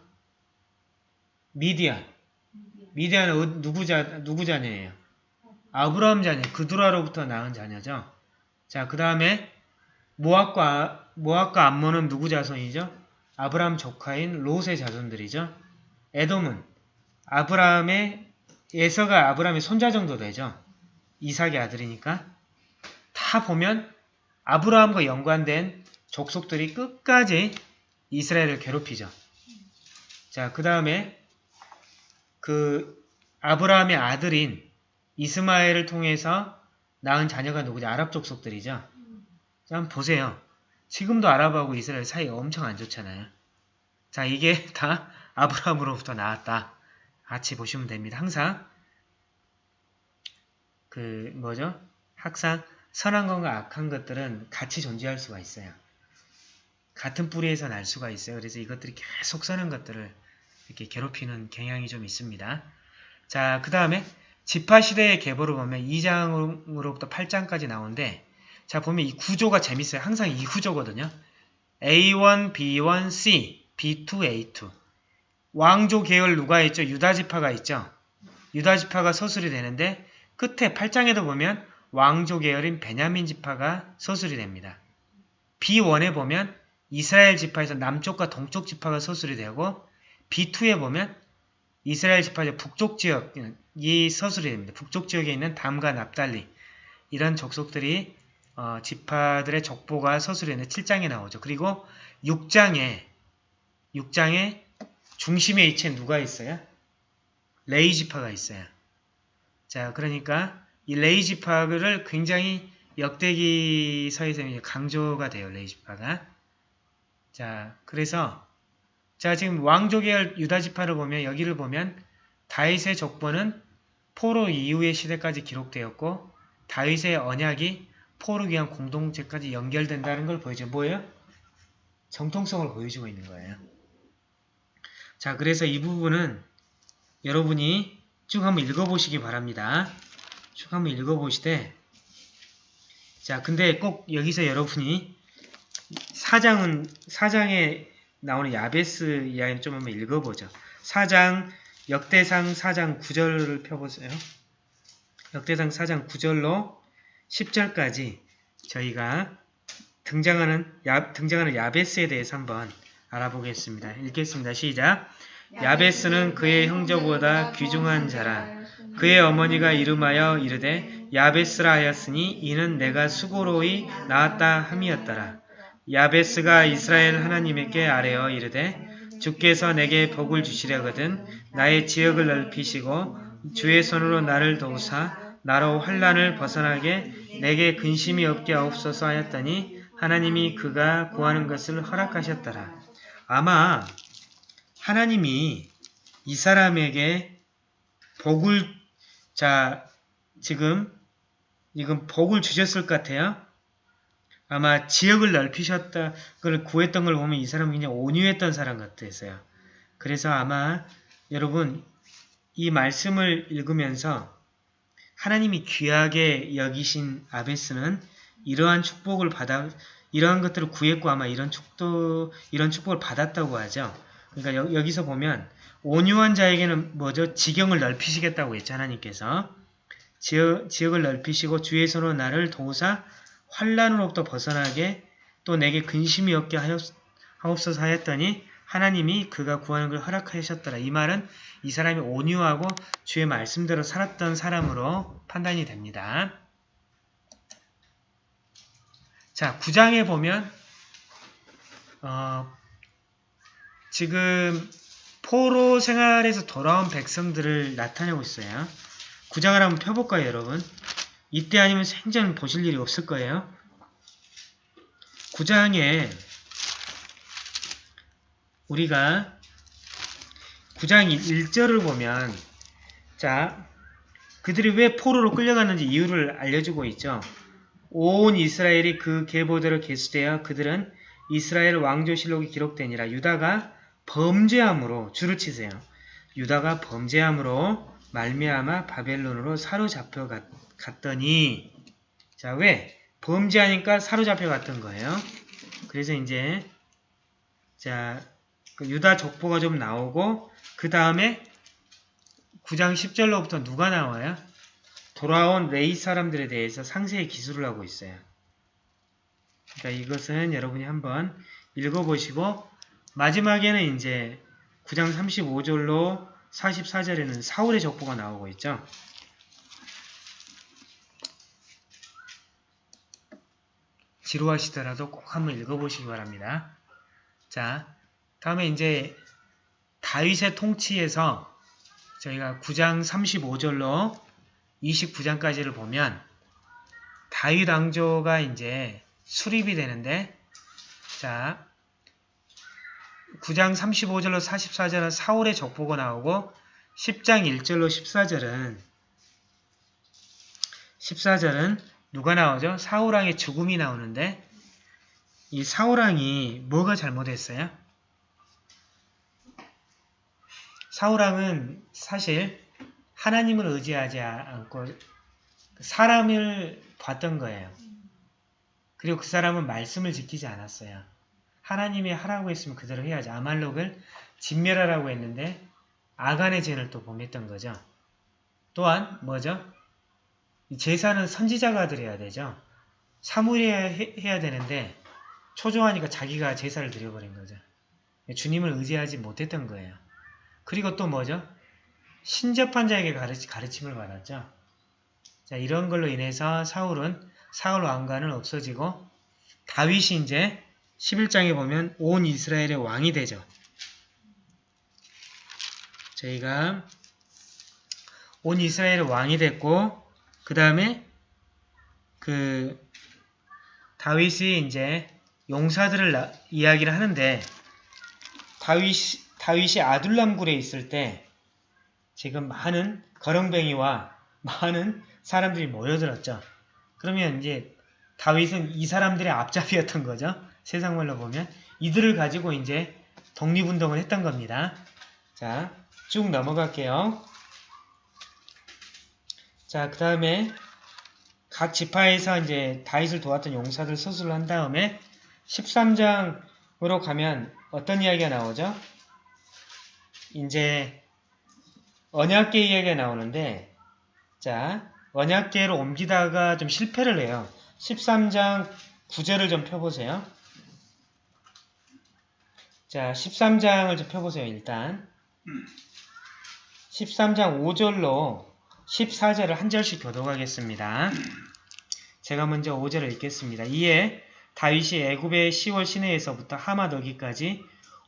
미디안. 어- 누구 자, 누구 자녀예요? 아브라함 자녀, 그두라로부터 낳은 자녀죠. 자, 그 다음에 모압과, 모압과 암몬은 누구 자손이죠? 아브라함 조카인 롯의 자손들이죠. 에돔은 아브라함의 에서가 아브라함의 손자 정도 되죠. 이삭의 아들이니까. 다 보면 아브라함과 연관된 족속들이 끝까지 이스라엘을 괴롭히죠. 자, 그 다음에 그 아브라함의 아들인 이스마엘을 통해서 낳은 자녀가 누구죠? 아랍 족속들이죠. 자, 한번 보세요. 지금도 아랍하고 이스라엘 사이가 엄청 안 좋잖아요. 자, 이게 다 아브라함으로부터 나왔다. 같이 보시면 됩니다. 항상 그 뭐죠? 항상 선한 것과 악한 것들은 같이 존재할 수가 있어요. 같은 뿌리에서 날 수가 있어요. 그래서 이것들이 계속 선한 것들을 이렇게 괴롭히는 경향이 좀 있습니다. 자, 그 다음에 지파 시대의 계보를 보면 2장으로부터 8장까지 나오는데 자, 보면 이 구조가 재밌어요. 항상 이 구조거든요. A1, B1, C, B2, A2. 왕조 계열 누가 있죠? 유다 지파가 있죠. 유다 지파가 서술이 되는데 끝에 8장에도 보면 왕조 계열인 베냐민 지파가 서술이 됩니다. B1에 보면 이스라엘 지파에서 남쪽과 동쪽 지파가 서술이 되고 B2에 보면 이스라엘 지파의 북쪽 지역 이 서술이 됩니다. 북쪽 지역에 있는 담과 납달리 이런 족속들이 어, 지파들의 족보가 서술이 있는 7장에 나오죠. 그리고 6장에 6장에 중심에 위치에 누가 있어요? 레이 지파가 있어요. 자, 그러니까 이 레이 지파를 굉장히 역대기서에서 강조가 돼요. 레이 지파가. 자, 그래서 자, 지금 왕조 계열 유다 지파를 보면 여기를 보면 다윗의 족보는 포로 이후의 시대까지 기록되었고 다윗의 언약이 포로 귀한 공동체까지 연결된다는 걸 보여줘. 뭐예요? 정통성을 보여주고 있는 거예요. 자, 그래서 이 부분은 여러분이 쭉 한번 읽어보시기 바랍니다. 쭉 한번 읽어보시되 자, 근데 꼭 여기서 여러분이 사장은 사장의 나오는 야베스 이야기를 좀 한번 읽어보죠. 4장 역대상 4장 9절을 펴보세요. 역대상 4장 9절로 10절까지 저희가 등장하는 야, 등장하는 야베스에 대해서 한번 알아보겠습니다. 읽겠습니다. 시작. 야베스는 그의 형제보다 귀중한 자라. 그의 어머니가 이름하여 이르되 야베스라 하였으니 이는 내가 수고로이 낳았다 함이었더라. 야베스가 이스라엘 하나님에게 아뢰어 이르되 주께서 내게 복을 주시려거든 나의 지역을 넓히시고 주의 손으로 나를 도우사 나로 환란을 벗어나게 내게 근심이 없게 하옵소서 하였더니 하나님이 그가 구하는 것을 허락하셨더라. 아마 하나님이 이 사람에게 복을 자 지금 이건 복을 주셨을 것 같아요. 아마 지역을 넓히셨다 그걸 구했던 걸 보면 이 사람은 그냥 온유했던 사람 같았어요. 그래서 아마 여러분 이 말씀을 읽으면서 하나님이 귀하게 여기신 아베스는 이러한 축복을 받아 이러한 것들을 구했고 아마 이런 축도 이런 축복을 받았다고 하죠. 그러니까 여, 여기서 보면 온유한 자에게는 뭐죠? 지경을 넓히시겠다고 했죠. 하나님께서 지역, 지역을 넓히시고 주의 손으로 나를 도우사 환란으로부터 벗어나게 또 내게 근심이 없게 하옵- 하옵소서 하였더니 하나님이 그가 구하는 걸 허락하셨더라. 이 말은 이 사람이 온유하고 주의 말씀대로 살았던 사람으로 판단이 됩니다. 자, 9장에 보면 어, 지금 포로 생활에서 돌아온 백성들을 나타내고 있어요. 9장을 한번 펴볼까요, 여러분? 이때 아니면 생전 보실 일이 없을 거예요. 9장에 우리가 9장 1절을 보면 자 그들이 왜 포로로 끌려갔는지 이유를 알려주고 있죠. 온 이스라엘이 그 계보대로 계수되어 그들은 이스라엘 왕조실록이 기록되니라 유다가 범죄함으로 줄을 치세요. 유다가 범죄함으로 말미암아 바벨론으로 사로잡혀 갔, 갔더니 자 왜? 범죄하니까 사로잡혀 갔던 거예요. 그래서 이제 자그 유다 족보가 좀 나오고 그 다음에 9장 10절로부터 누가 나와요? 돌아온 레이 사람들에 대해서 상세히 기술을 하고 있어요. 그러니까 이것은 여러분이 한번 읽어보시고 마지막에는 이제 9장 35절로 44절에는 사울의 족보가 나오고 있죠. 지루하시더라도 꼭 한번 읽어보시기 바랍니다. 자, 다음에 이제 다윗의 통치에서 저희가 9장 35절로 29장까지를 보면 다윗 왕조가 이제 수립이 되는데 자 9장 35절로 44절은 사울의 족보가 나오고 10장 1절로 14절은 14절은 누가 나오죠? 사울왕의 죽음이 나오는데 이 사울왕이 뭐가 잘못했어요? 사울왕은 사실 하나님을 의지하지 않고 사람을 봤던 거예요. 그리고 그 사람은 말씀을 지키지 않았어요. 하나님이 하라고 했으면 그대로 해야지. 아말록을 진멸하라고 했는데 아간의 죄를 또 범했던 거죠. 또한 뭐죠? 이 제사는 선지자가 드려야 되죠. 사무엘이 해- 해야 되는데 초조하니까 자기가 제사를 드려버린 거죠. 주님을 의지하지 못했던 거예요. 그리고 또 뭐죠? 신접한 자에게 가르치, 가르침을 받았죠. 자, 이런 걸로 인해서 사울은 사울 왕관은 없어지고 다윗이 이제 11장에 보면 온 이스라엘의 왕이 되죠. 저희가 온 이스라엘의 왕이 됐고 그 다음에 그 다윗이 이제 용사들을 나- 이야기를 하는데 다윗, 다윗이 아둘람굴에 있을 때 지금 많은 거렁뱅이와 많은 사람들이 모여들었죠. 그러면 이제 다윗은 이 사람들의 앞잡이였던 거죠. 세상 말로 보면 이들을 가지고 이제 독립운동을 했던 겁니다. 자, 쭉 넘어갈게요. 자, 그 다음에 각 지파에서 이제 다윗을 도왔던 용사들 서술을 한 다음에 13장 으로 가면 어떤 이야기가 나오죠? 이제 언약계 이야기가 나오는데 자 언약계로 옮기다가 좀 실패를 해요. 13장 9절을 좀 펴보세요. 자 13장을 좀 펴보세요 일단 13장 5절로 14절을 한 절씩 교독하겠습니다. 제가 먼저 5절을 읽겠습니다. 이에 다윗이 애굽의 시월 시내에서부터 하마 너기까지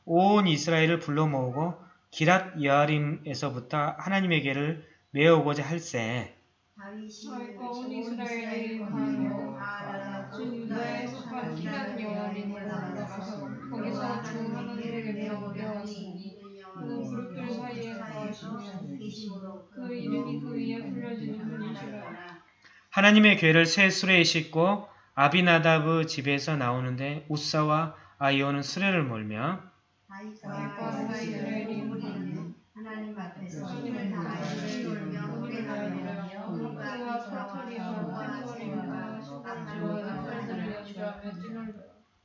온 이스라엘을 불러 모으고 기랏 여아림에서부터 할세 거기서 주 하나님에게 메어오려왔으니 그 하나님의 괴를 새 수레에 싣고 아비나답의 집에서 나오는데 우사와 아이오는 수레를 몰며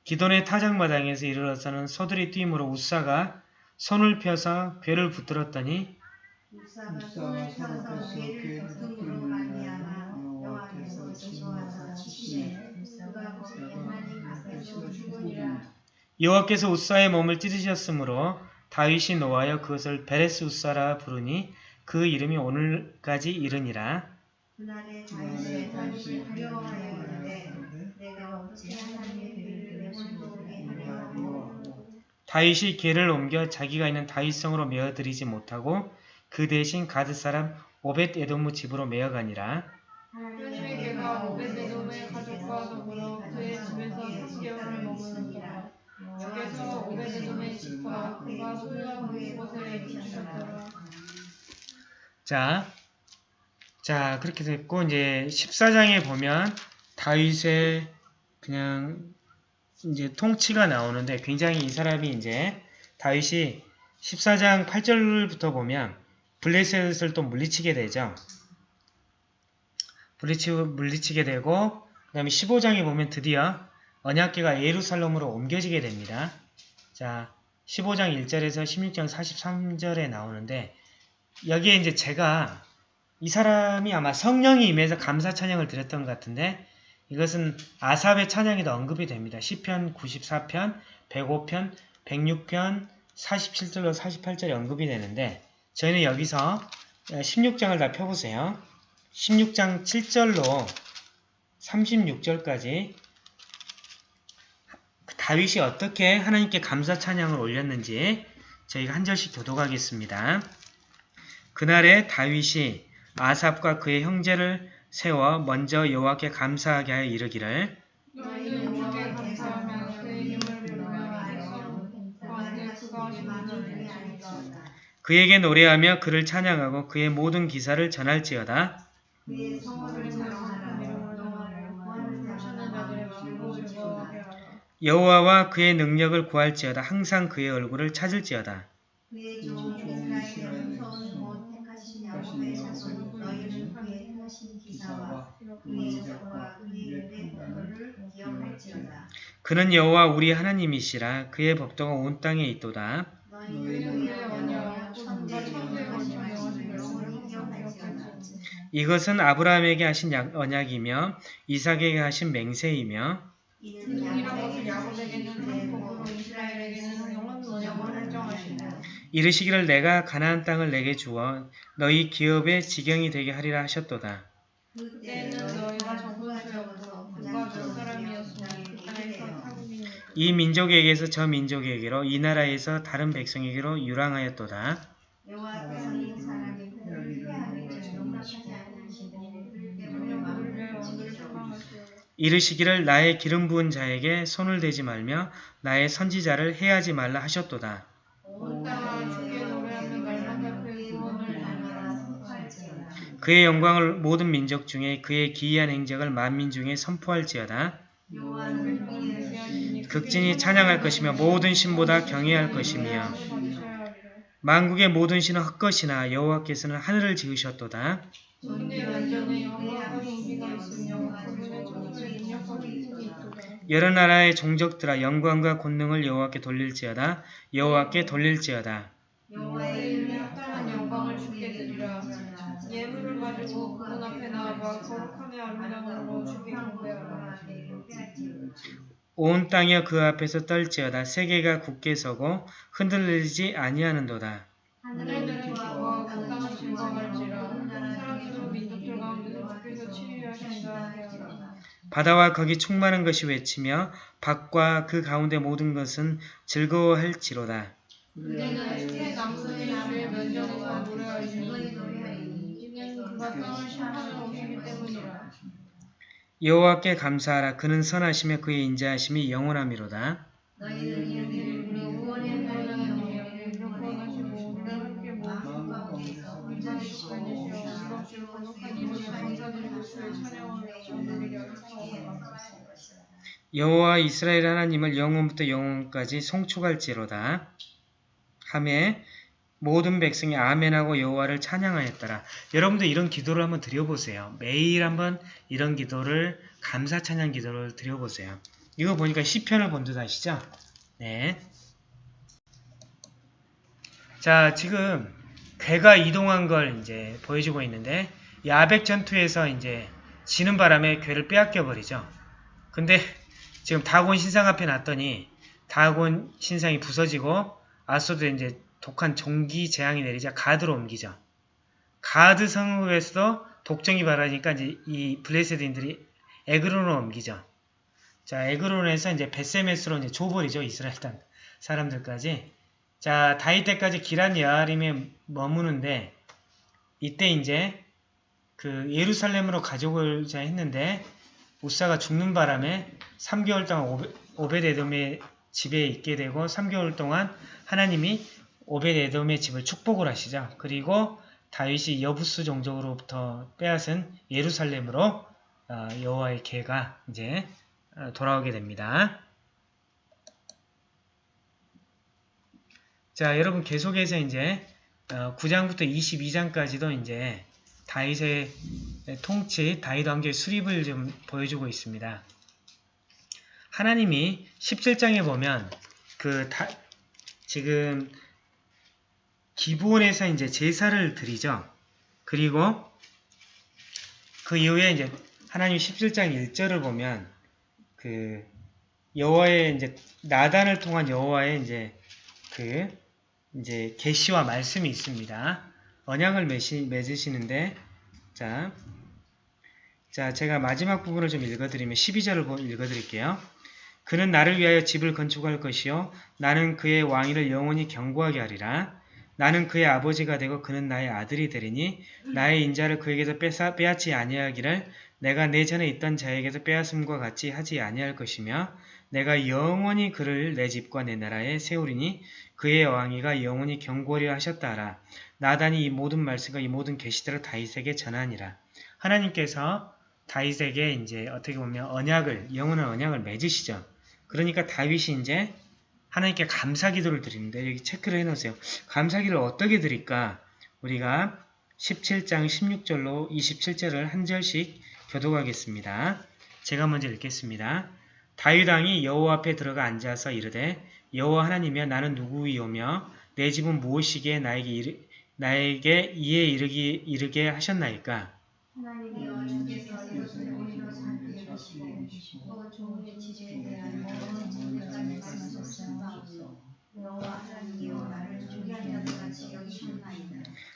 기돈의 타작마당에서 이르러서는 소들이 뛰므로 우사가 손을 펴서 괴를 붙들었더니 여호와께서 지시하사 치시되 우사가 거기 하나님 앞에서 죽으니라 여호와께서 우사의 몸을 찢으셨으므로 다윗이 노하여 그것을 베레스 우사라 부르니 그 이름이 오늘까지 이르니라 그날에 다윗이 다윗이 두려워하여 이르되 내가 어찌 하나님의 다윗이 괴를 옮겨 자기가 있는 다윗성으로 메어들이지 못하고 그 대신 가드 사람 오벳 에돔무 집으로 메어가니라 하나님의 개가 오베데돔의 가족과 더불어 그의 집에서 3개월을 머무르더라 주께서 오베데돔의 집과 그가 소유한 곳에 비추셨더라 자, 자 그렇게 됐고 이제 14장에 보면 다윗의 그냥 이제 통치가 나오는데 굉장히 이 사람이 이제 다윗이 14장 8절부터 보면 블레셋을 또 물리치게 되죠. 물리치, 물리치게 되고 그 다음에 15장에 보면 드디어 언약계가 예루살렘으로 옮겨지게 됩니다. 자, 15장 1절에서 16장 43절에 나오는데 여기에 이제 제가 이 사람이 아마 성령이 임해서 감사 찬양을 드렸던 것 같은데 이것은 아삽의 찬양에도 언급이 됩니다. 시편 94편, 105편, 106편, 47절로 48절에 언급이 되는데 저희는 여기서 16장을 다 펴보세요. 16장 7절로 36절까지 다윗이 어떻게 하나님께 감사 찬양을 올렸는지 저희가 한 절씩 교독하겠습니다. 그날에 다윗이 아삽과 그의 형제를 세워 먼저 여호와께 감사하게 하여 이르기를 그에게 노래하며 그를 찬양하고 그의 모든 기사를 전할지어다. 그의 성호를 사랑하라 이름을 여호와를 구하는 하시는 자들의 마음으로 즐거워하게 하라 여호와와 그의 능력을 구할지어다. 항상 그의 얼굴을 찾을지어다. 그의 종 이스라엘의 후손 곧 택하신 야곱의 자손 너희는 그의 행하신 기사와 그의 적과 그의 일의 공로를 기억할지어다 그는 여호와 우리 하나님이시라. 그의 법도가 온 땅에 있도다. 너희는 그의 언약 천대 천대하신 말씀을 영원히 기억할지어다 이것은 아브라함에게 하신 약- 언약이며 이삭에게 하신 맹세이며 이르시기를 내가 가나안 땅을 내게 주어 너희 기업의 지경이 되게 하리라 하셨도다. 이 민족에게서 저 민족에게로 이 나라에서 다른 백성에게로 유랑하였도다. 이르시기를 나의 기름 부은 자에게 손을 대지 말며 나의 선지자를 해하지 말라 하셨도다. 그의 영광을 모든 민족 중에 그의 기이한 행적을 만민 중에 선포할지어다. 그의 극진히 찬양할 것이며 모든 신보다 경외할 것이며 만국의 모든 신은 헛것이나 여호와께서는 하늘을 지으셨도다. 여러 나라의 종족들아 영광과 권능을 여호와께 돌릴지어다. 여호와께 돌릴지어다. 여호와의 이름에 합당한 영광을 주께 드리라. 예물을 가지고 그분 앞에 나아가 거룩함의 아름다움으로 주께 경배하라 온 땅이여 그 앞에서 떨지어다. 세계가 굳게 서고 흔들리지 아니하는도다. 하늘들은 바다와 거기 충만한 것이 외치며 밖과 그 가운데 모든 것은 즐거워할지로다. 그가 땅을 때문이라. 여호와께 감사하라. 그는 선하시며 그의 인자하심이 영원함이로다. 너희는 이르기를 우리 구 여호와 이스라엘 하나님을 영원부터 영원까지 송축할지로다 함에 모든 백성이 아멘하고 여호와를 찬양하였더라. 여러분들 이런 기도를 한번 드려보세요. 매일 한번 이런 기도를 감사 찬양 기도를 드려보세요. 이거 보니까 시편을 본듯 하시죠? 네. 자 지금 괴가 이동한 걸 이제 보여주고 있는데 이 아벡 전투에서 이제 지는 바람에 궤를 빼앗겨 버리죠. 근데 지금 다곤 신상 앞에 놨더니 다곤 신상이 부서지고 아스돗도 이제 독한 종기 재앙이 내리자 가드로 옮기죠. 가드 성읍에서도 독종이 발하니까 이제 이 블레셋인들이 에그론으로 옮기죠. 자, 에그론에서 이제 벧세메스로 이제 줘버리죠. 이스라엘 땅 사람들까지. 자, 다윗 때까지 기럇여아림에 머무는데 이때 이제 그 예루살렘으로 가져오자 했는데 우사가 죽는 바람에 3개월 동안 오베, 오베데돔의 집에 있게 되고 3개월 동안 하나님이 오베데돔의 집을 축복을 하시죠. 그리고 다윗이 여부수 종족으로부터 빼앗은 예루살렘으로 어, 여호와의 개가 이제 어, 돌아오게 됩니다. 자, 여러분 계속해서 이제 어, 9장부터 22장까지도 이제 다윗의 통치, 다윗 왕조의 수립을 좀 보여주고 있습니다. 하나님이 17장에 보면 그 다, 지금 기본에서 이제 제사를 드리죠. 그리고 그 이후에 이제 하나님 17장 1절을 보면 그 여호와의 이제 나단을 통한 여호와의 이제 그 이제 계시와 말씀이 있습니다. 언약을 맺으시, 맺으시는데 자, 자 제가 마지막 부분을 좀 읽어드리면 12절을 읽어드릴게요. 그는 나를 위하여 집을 건축할 것이요 나는 그의 왕위를 영원히 경고하게 하리라. 나는 그의 아버지가 되고 그는 나의 아들이 되리니 나의 인자를 그에게서 뺏아, 빼앗지 아니하기를 내가 내 전에 있던 자에게서 빼앗음과 같이 하지 아니할 것이며 내가 영원히 그를 내 집과 내 나라에 세우리니 그의 왕위가 영원히 경고하려 하셨다 하라. 나단이 이 모든 말씀과 이 모든 계시들을 다윗에게 전하니라. 하나님께서 다윗에게 이제 어떻게 보면 언약을 영원한 언약을 맺으시죠. 그러니까 다윗이 이제 하나님께 감사 기도를 드리는데 여기 체크를 해놓으세요. 감사 기도를 어떻게 드릴까? 우리가 17장 16절로 27절을 한 절씩 교독하겠습니다. 제가 먼저 읽겠습니다. 다윗 왕이 여호와 앞에 들어가 앉아서 이르되 여호와 하나님이여 나는 누구이오며 내 집은 무엇이기에 나에게 이르, 나에게 이에 이르기, 이르게 하셨나이까?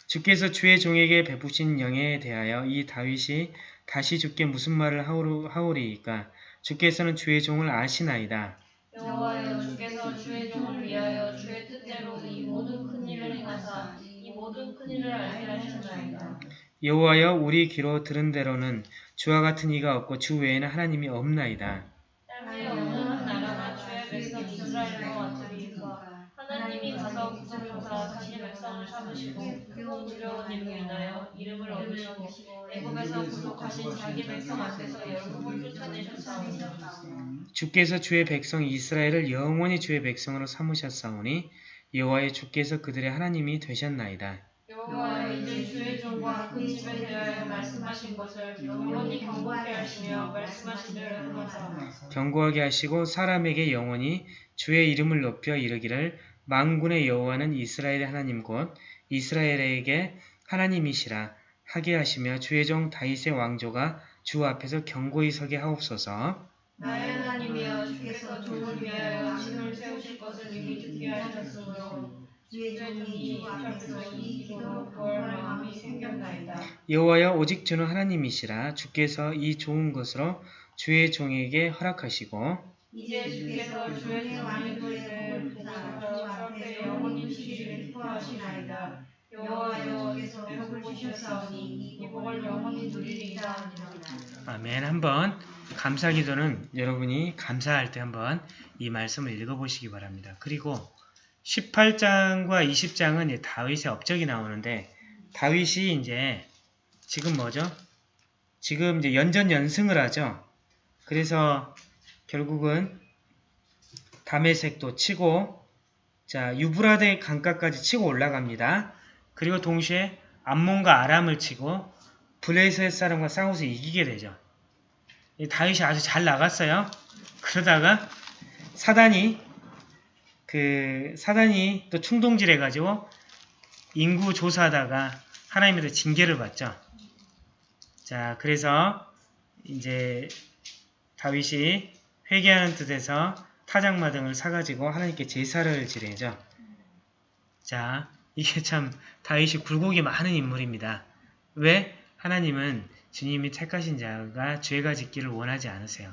주께서 주의 종에게 베푸신 영에 대하여 이 다윗이 다시 주께 무슨 말을 하오리, 하오리이까? 주께서는 주의 종을 아시나이다. 여호와여 주께서 주의 종을 위하여 주의 뜻대로 이 모든 큰 일을 행하사 이 모든 큰 일을 알게 하셨나이다. 여호와여 우리 귀로 들은 대로는 주와 같은 이가 없고 주 외에는 하나님이 없나이다. 땅에 없는 한 나라가 주의 백성 이스라엘과 같으리까 하나님이 가서 구성조사 자신의 백성을 삼으시고 크고 두려운 이름을 인하여 이름을 얻으시고 애굽에서 구속하신 자기 백성 앞에서 열국을 쫓아내셨사오니 주께서 주의 백성 이스라엘을 영원히 주의 백성으로 삼으셨사오니 여호와의 주께서 그들의 하나님이 되셨나이다. 여호와여 이제 주의 종과 그 집에 대하여 말씀하신 것을 영원히 경고하게 하시며 말씀하신 대로 행하사 경고하게 하시고 사람에게 영원히 주의 이름을 높여 이르기를 망군의 여호와는 이스라엘의 하나님 곧 이스라엘에게 하나님이시라. 하게 하시며 주의 종 다윗의 왕조가 주 앞에서 경고히 서게 하옵소서. 나의 하나님이여 주께서 종을 위하여 진을 세우실 것을 이미 듣게 하셨으므로 주의 종이 주 앞에서 이 기도로 구할 마음이 생겼나이다. 여호와여 오직 주는 하나님이시라 주께서 이 좋은 것으로 주의 종에게 허락하시고 이제 주께서 주의 종의 도리를 보셔서 주 앞에 영원히 지키기를 기뻐하시나이다. 여호와여 주께서 복을 주셨사오니 이 복을 영원히 누리리이다 하니라. 아멘. 한번 감사기도는 여러분이 감사할 때 한번 이 말씀을 읽어보시기 바랍니다. 그리고 18장과 20장은 다윗의 업적이 나오는데 다윗이 이제 지금 뭐죠? 지금 이제 연전 연승을 하죠. 그래서 결국은 담에색도 치고 자 유브라데 강가까지 치고 올라갑니다. 그리고 동시에 암몬과 아람을 치고 블레셋 사람과 싸워서 이기게 되죠. 이 다윗이 아주 잘 나갔어요. 그러다가 사단이 그 사단이 또 충동질 해가지고 인구 조사하다가 하나님한테 징계를 받죠. 자 그래서 이제 다윗이 회개하는 뜻에서 타작마 등을 사가지고 하나님께 제사를 지내죠. 자 이게 참 다윗이 굴곡이 많은 인물입니다. 왜? 하나님은 주님이 택하신 자가 죄가 짓기를 원하지 않으세요.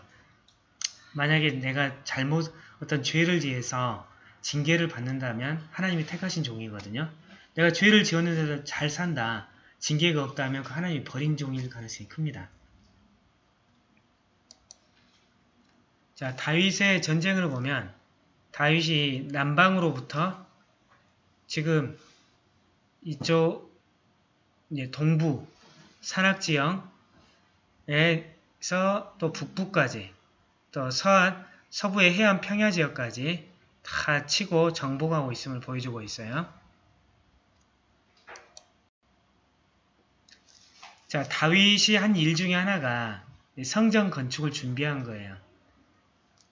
만약에 내가 잘못 어떤 죄를 지어서 징계를 받는다면 하나님이 택하신 종이거든요. 내가 죄를 지었는데도 잘 산다. 징계가 없다면 그 하나님이 버린 종일 가능성이 큽니다. 자, 다윗의 전쟁을 보면 다윗이 남방으로부터 지금 이쪽 동부 산악지형에서 또 북부까지 또 서안 서부의 해안 평야 지역까지 다 치고 정복하고 있음을 보여주고 있어요. 자, 다윗이 한 일 중에 하나가 성전 건축을 준비한 거예요.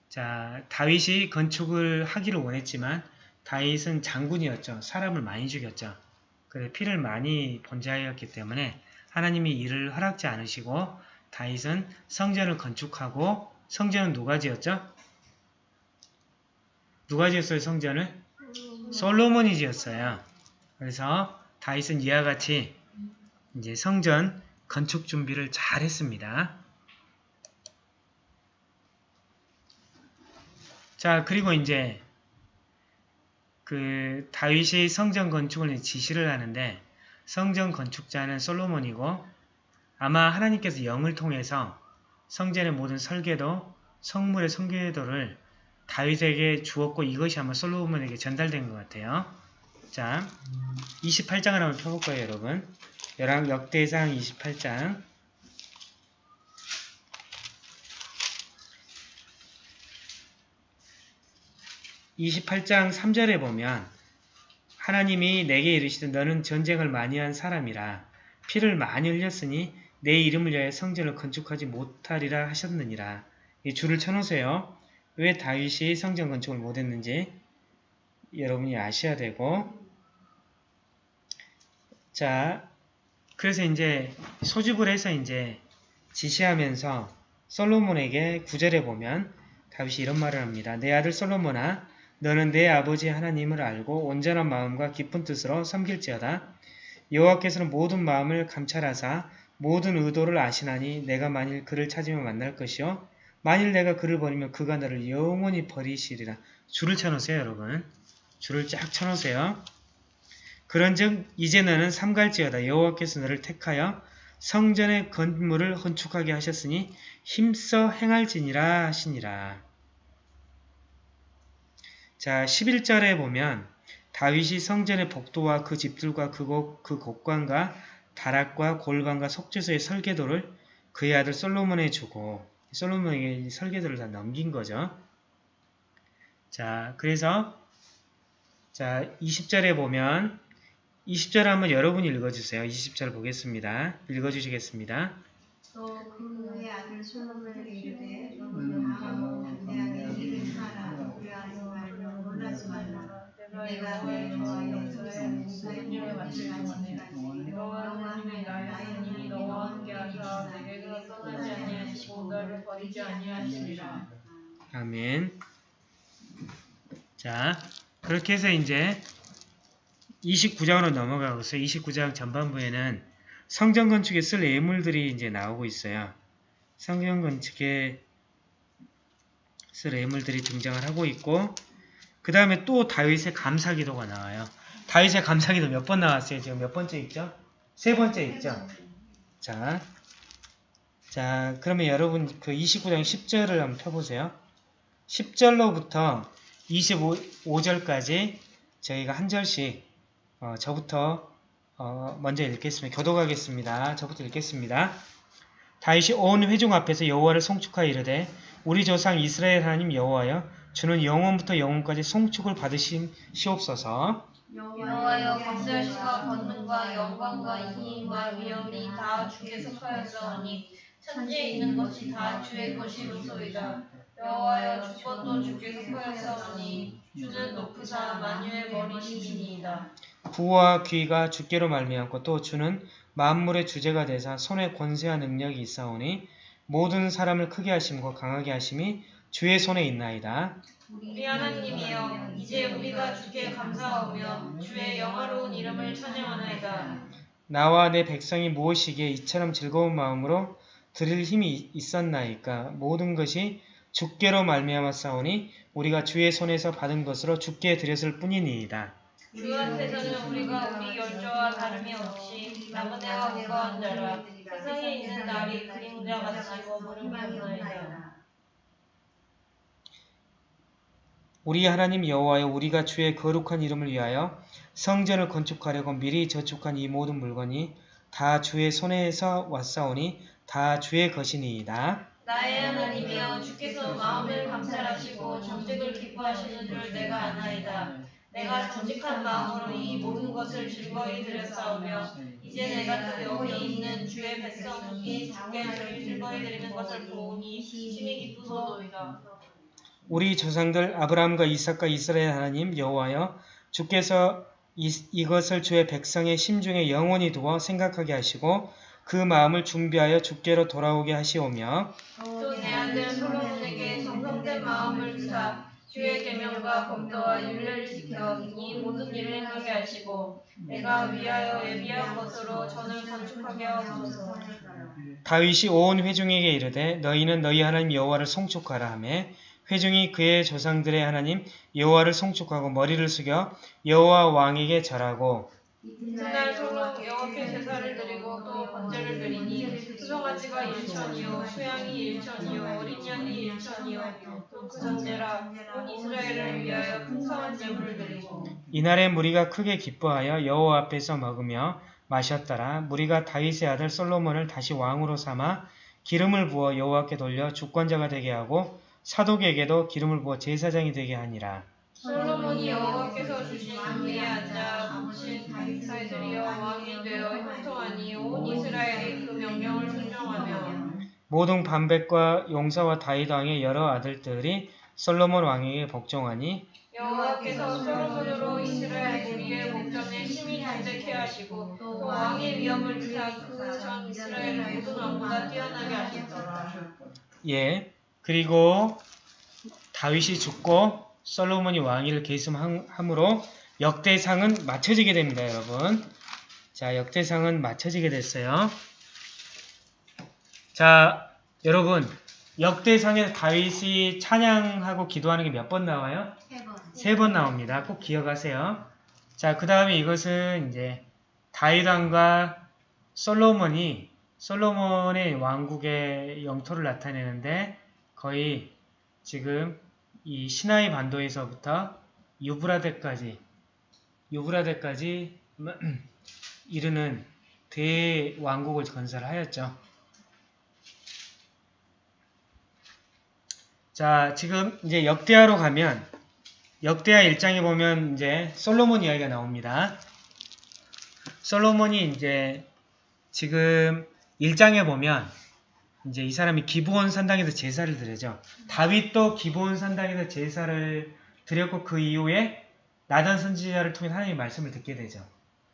자, 다윗이 건축을 하기를 원했지만 다윗은 장군이었죠. 사람을 많이 죽였죠. 그래 피를 많이 번자하였기 때문에 하나님이 이를 허락지 않으시고 다윗은 성전을 건축하고 성전은 누가 지었죠? 누가 지었어요 성전을? 솔로몬이 지었어요. 그래서 다윗은 이와 같이 이제 성전 건축 준비를 잘 했습니다. 자 그리고 이제 그 다윗이 성전 건축을 지시를 하는데 성전 건축자는 솔로몬이고 아마 하나님께서 영을 통해서 성전의 모든 설계도 성물의 설계도를 다윗에게 주었고 이것이 아마 솔로몬에게 전달된 것 같아요. 자, 28장을 한번 펴볼 거예요, 여러분. 열왕 역대상 28장 28장 3절에 보면 하나님이 내게 이르시되 너는 전쟁을 많이 한 사람이라 피를 많이 흘렸으니 내 이름을 위하여 성전을 건축하지 못하리라 하셨느니라. 이 줄을 쳐놓으세요. 왜 다윗이 성전 건축을 못했는지 여러분이 아셔야 되고 자 그래서 이제 소집을 해서 이제 지시하면서 솔로몬에게 구절에 보면 다윗이 이런 말을 합니다. 내 아들 솔로몬아 너는 내 아버지 하나님을 알고 온전한 마음과 깊은 뜻으로 섬길지어다. 여호와께서는 모든 마음을 감찰하사 모든 의도를 아시나니 내가 만일 그를 찾으면 만날 것이요 만일 내가 그를 버리면 그가 너를 영원히 버리시리라. 줄을 쳐놓으세요 여러분. 줄을 쫙 쳐놓으세요. 그런즉 이제 너는 삼갈지어다. 여호와께서 너를 택하여 성전의 건물을 건축하게 하셨으니 힘써 행할지니라 하시니라. 자 11절에 보면 다윗이 성전의 복도와 그 집들과 그, 곡, 그 곡관과 다락과 골방과 속죄소의 설계도를 그의 아들 솔로몬에 주고 솔로몬에게 설계도를 다 넘긴 거죠. 자 그래서 자 20절에 보면 20절 한번 여러분이 읽어주세요. 20절 보겠습니다. 읽어주시겠습니다. 또 그의 아들 솔로몬에게 이르되 음, 아무 담대하게 일을 하라 두려워하지 말라 놀라지 말라 내가 너의 저와 영서의 모든 일을 마칠 때까지 여호와 하나님이 나의 하나님이 너와 함께 하사 내게서 떠나지 아니하시고 너를 버리지 아니하시리라. 아멘. 자, 그렇게 해서 이제 29장으로 넘어가고 있어요. 29장 전반부에는 성전 건축에 쓸 예물들이 이제 나오고 있어요. 성전 건축에 쓸 예물들이 등장을 하고 있고 그 다음에 또 다윗의 감사기도가 나와요. 다윗의 감사기도 몇 번 나왔어요? 지금 몇 번째 있죠? 세 번째 있죠? 자, 자 그러면 여러분 그 29장 10절을 한번 펴보세요. 10절로부터 25절까지 저희가 한 절씩 어, 저부터 어, 먼저 읽겠습니다. 교독하겠습니다. 저부터 읽겠습니다. 다윗이 온 회중 앞에서 여호와를 송축하여 이르되 우리 조상 이스라엘 하나님 여호와여 주는 영원부터 영원까지 송축을 받으시옵소서 여호와여 권세하심과 권능과 영광과 힘과 위엄이 다 주께 속하였사오니 천지에 있는 것이 다 주의 것이로소이다. 여호와여 주권도 주께 속하였사오니 주는 높으사 만유의 머리시니이다. 부와 귀가 주께로 말미암고 또 주는 만물의 주제가 되사 손에 권세와 능력이 있사오니 모든 사람을 크게 하심과 강하게 하심이 주의 손에 있나이다. 우리 하나님이여 이제 우리가 주께 감사하며 주의 영화로운 이름을 찬양하나이다. 나와 내 백성이 무엇이기에 이처럼 즐거운 마음으로 드릴 힘이 있었나이까 모든 것이 주께로 말미암았사오니 우리가 주의 손에서 받은 것으로 주께 드렸을 뿐이니이다. 주한테서는 우리가 우리 열조와 다름이 없이 해와 우거한 자라 세상에 있는 날이 그림자 같이 머무름이 없나이다. 우리 하나님 여호와여 우리가 주의 거룩한 이름을 위하여 성전을 건축하려고 미리 저축한 이 모든 물건이 다 주의 손에서 왔사오니 다 주의 것이니이다. 나의 하나님이여 주께서 마음을 감찰하시고 정직을 기뻐하시는 줄 내가 아나이다. 내가 정직한 마음으로 이 모든 것을 즐거이 드렸사오며 이제 내가 또 여기 있는 주의 백성이 저를 즐거이 드리는 것을 보니 심히 기쁘소이다. 우리 조상들 아브라함과 이삭과 이스라엘 하나님 여호와여 주께서 이, 이것을 주의 백성의 심중에 영원히 두어 생각하게 하시고 그 마음을 준비하여 주께로 돌아오게 하시오며 또내 아들 솔로몬에게 정성된 마음을 주사 주의 계명과 법도와 윤례를 지켜 이 모든 일을 행하게 하시고 내가 위하여 예비한 것으로 전을 건축하게 하옵소서. 다윗이 온 회중에게 이르되 너희는 너희 하나님 여호와를 송축하라 하매 회중이 그의 조상들의 하나님 여호와를 송축하고 머리를 숙여 여호와 왕에게 절하고 이튿날 서로 여호와께 제사를 드리고 또 번제를 드리니 수송아지가 일천이요 수양이 일천이요 어린 양이 일천이요 또그 전제라 온 이스라엘을 위하여 풍성한 제물을 드리고 이날에 무리가 크게 기뻐하여 여호와 앞에서 먹으며 마셨더라. 무리가 다윗의 아들 솔로몬을 다시 왕으로 삼아 기름을 부어 여호와께 돌려 주권자가 되게 하고 사독에게도 기름을 부어 제사장이 되게 하니라 솔로몬이 여호와께서 주신 위에 앉아 모신 다윗이여 왕이 되어 형통하니 온 이스라엘이 그 명령을 순종하며 모든 반백과 용사와 다윗 왕의 여러 아들들이 솔로몬 왕에게 복종하니 여호와께서 솔로몬으로 이스라엘 무리의 목전에 심히 정직케 하시고 또 왕의 위엄을 주사 그전 이스라엘 모든 왕보다 뛰어나게 하셨더라. 예 그리고 다윗이 죽고 솔로몬이 왕위를 계승함으로 역대상은 맞춰지게 됩니다 여러분 자 역대상은 맞춰지게 됐어요 자 여러분 역대상에서 다윗이 찬양하고 기도하는 게 몇 번 나와요? 세번 나옵니다. 꼭 기억하세요. 자, 그 다음에 이것은 이제 다윗왕과 솔로몬이 솔로몬의 왕국의 영토를 나타내는데 거의 지금 이 시나이 반도에서부터 유브라데까지 유브라데까지 이르는 대왕국을 건설하였죠. 자, 지금 이제 역대하로 가면 역대하 1장에 보면 이제 솔로몬 이야기가 나옵니다. 솔로몬이 이제 지금 1장에 보면 이제 이 사람이 기브온 산당에서 제사를 드리죠. 다윗도 기브온 산당에서 제사를 드렸고 그 이후에 나단 선지자를 통해 하나님의 말씀을 듣게 되죠.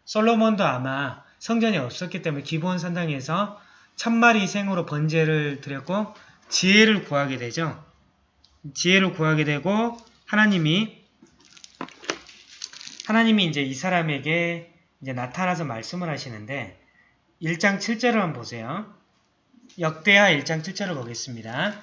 솔로몬도 아마 성전이 없었기 때문에 기브온 산당에서 천마리 희생으로 번제를 드렸고 지혜를 구하게 되죠. 지혜를 구하게 되고 하나님이 하나님이 이제 이 사람에게 이제 나타나서 말씀을 하시는데 1장 7절을 한번 보세요. 역대하 1장 7절을 보겠습니다.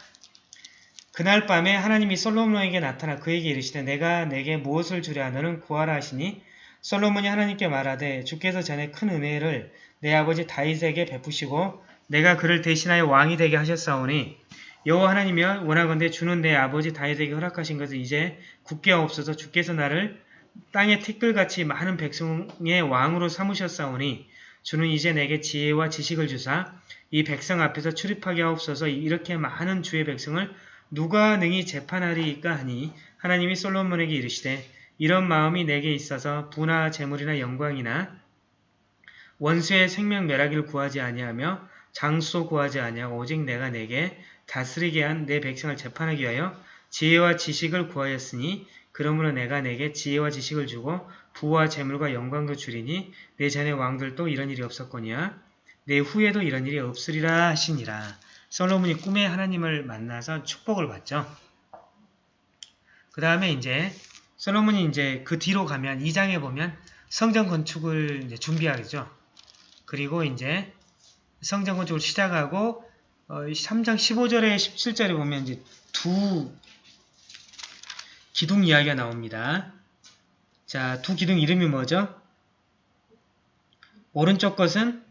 그날 밤에 하나님이 솔로몬에게 나타나 그에게 이르시되 내가 내게 무엇을 주랴 너는 구하라 하시니 솔로몬이 하나님께 말하되 주께서 전에 큰 은혜를 내 아버지 다윗에게 베푸시고 내가 그를 대신하여 왕이 되게 하셨사오니 여호와 하나님이여 원하건대 주는 내 아버지 다윗에게 허락하신 것을 이제 굳게 없어서 주께서 나를 땅의 티끌같이 많은 백성의 왕으로 삼으셨사오니 주는 이제 내게 지혜와 지식을 주사 이 백성 앞에서 출입하게 하옵소서. 이렇게 많은 주의 백성을 누가 능히 재판하리이까 하니 하나님이 솔로몬에게 이르시되 이런 마음이 내게 있어서 부나 재물이나 영광이나 원수의 생명 멸하기를 구하지 아니하며 장소 구하지 아니하고 오직 내가 내게 다스리게 한 내 백성을 재판하기 위하여 지혜와 지식을 구하였으니 그러므로 내가 내게 지혜와 지식을 주고 부와 재물과 영광도 주리니 내 전의 왕들도 이런 일이 없었거니와 내 후에도 이런 일이 없으리라 하시니라. 솔로몬이 꿈에 하나님을 만나서 축복을 받죠. 그 다음에 이제 솔로몬이 이제 그 뒤로 가면 2장에 보면 성전 건축을 이제 준비하겠죠. 그리고 이제 성전 건축을 시작하고 어, 3장 15절에 17절에 보면 이제 두 기둥 이야기가 나옵니다. 자, 두 기둥 이름이 뭐죠? 오른쪽 것은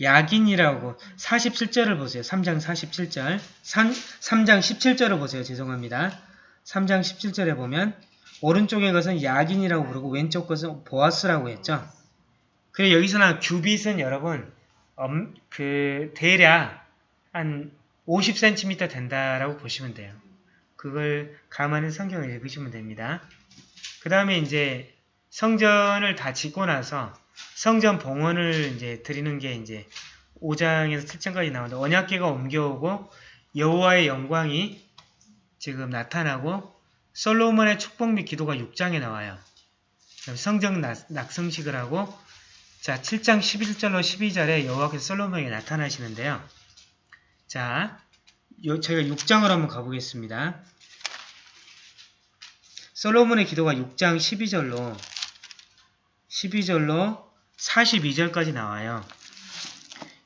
야긴이라고 47절을 보세요. 3장 47절 3, 3장 17절을 보세요. 죄송합니다. 3장 17절에 보면 오른쪽의 것은 야긴이라고 부르고 왼쪽 것은 보아스라고 했죠. 그래 여기서나 규빗은 여러분 엄, 그 대략 한 50cm 된다라고 보시면 돼요. 그걸 감안해 성경을 읽으시면 됩니다. 그 다음에 이제 성전을 다 짓고 나서 성전 봉헌을 이제 드리는 게 이제 5장에서 7장까지 나오는데 언약계가 옮겨오고 여호와의 영광이 지금 나타나고 솔로몬의 축복 및 기도가 6장에 나와요. 성전 낙성식을 하고 자 7장 11절로 12절에 여호와께서 솔로몬에게 나타나시는데요. 자 요, 저희가 6장을 한번 가보겠습니다. 솔로몬의 기도가 6장 12절로 12절로 42절까지 나와요.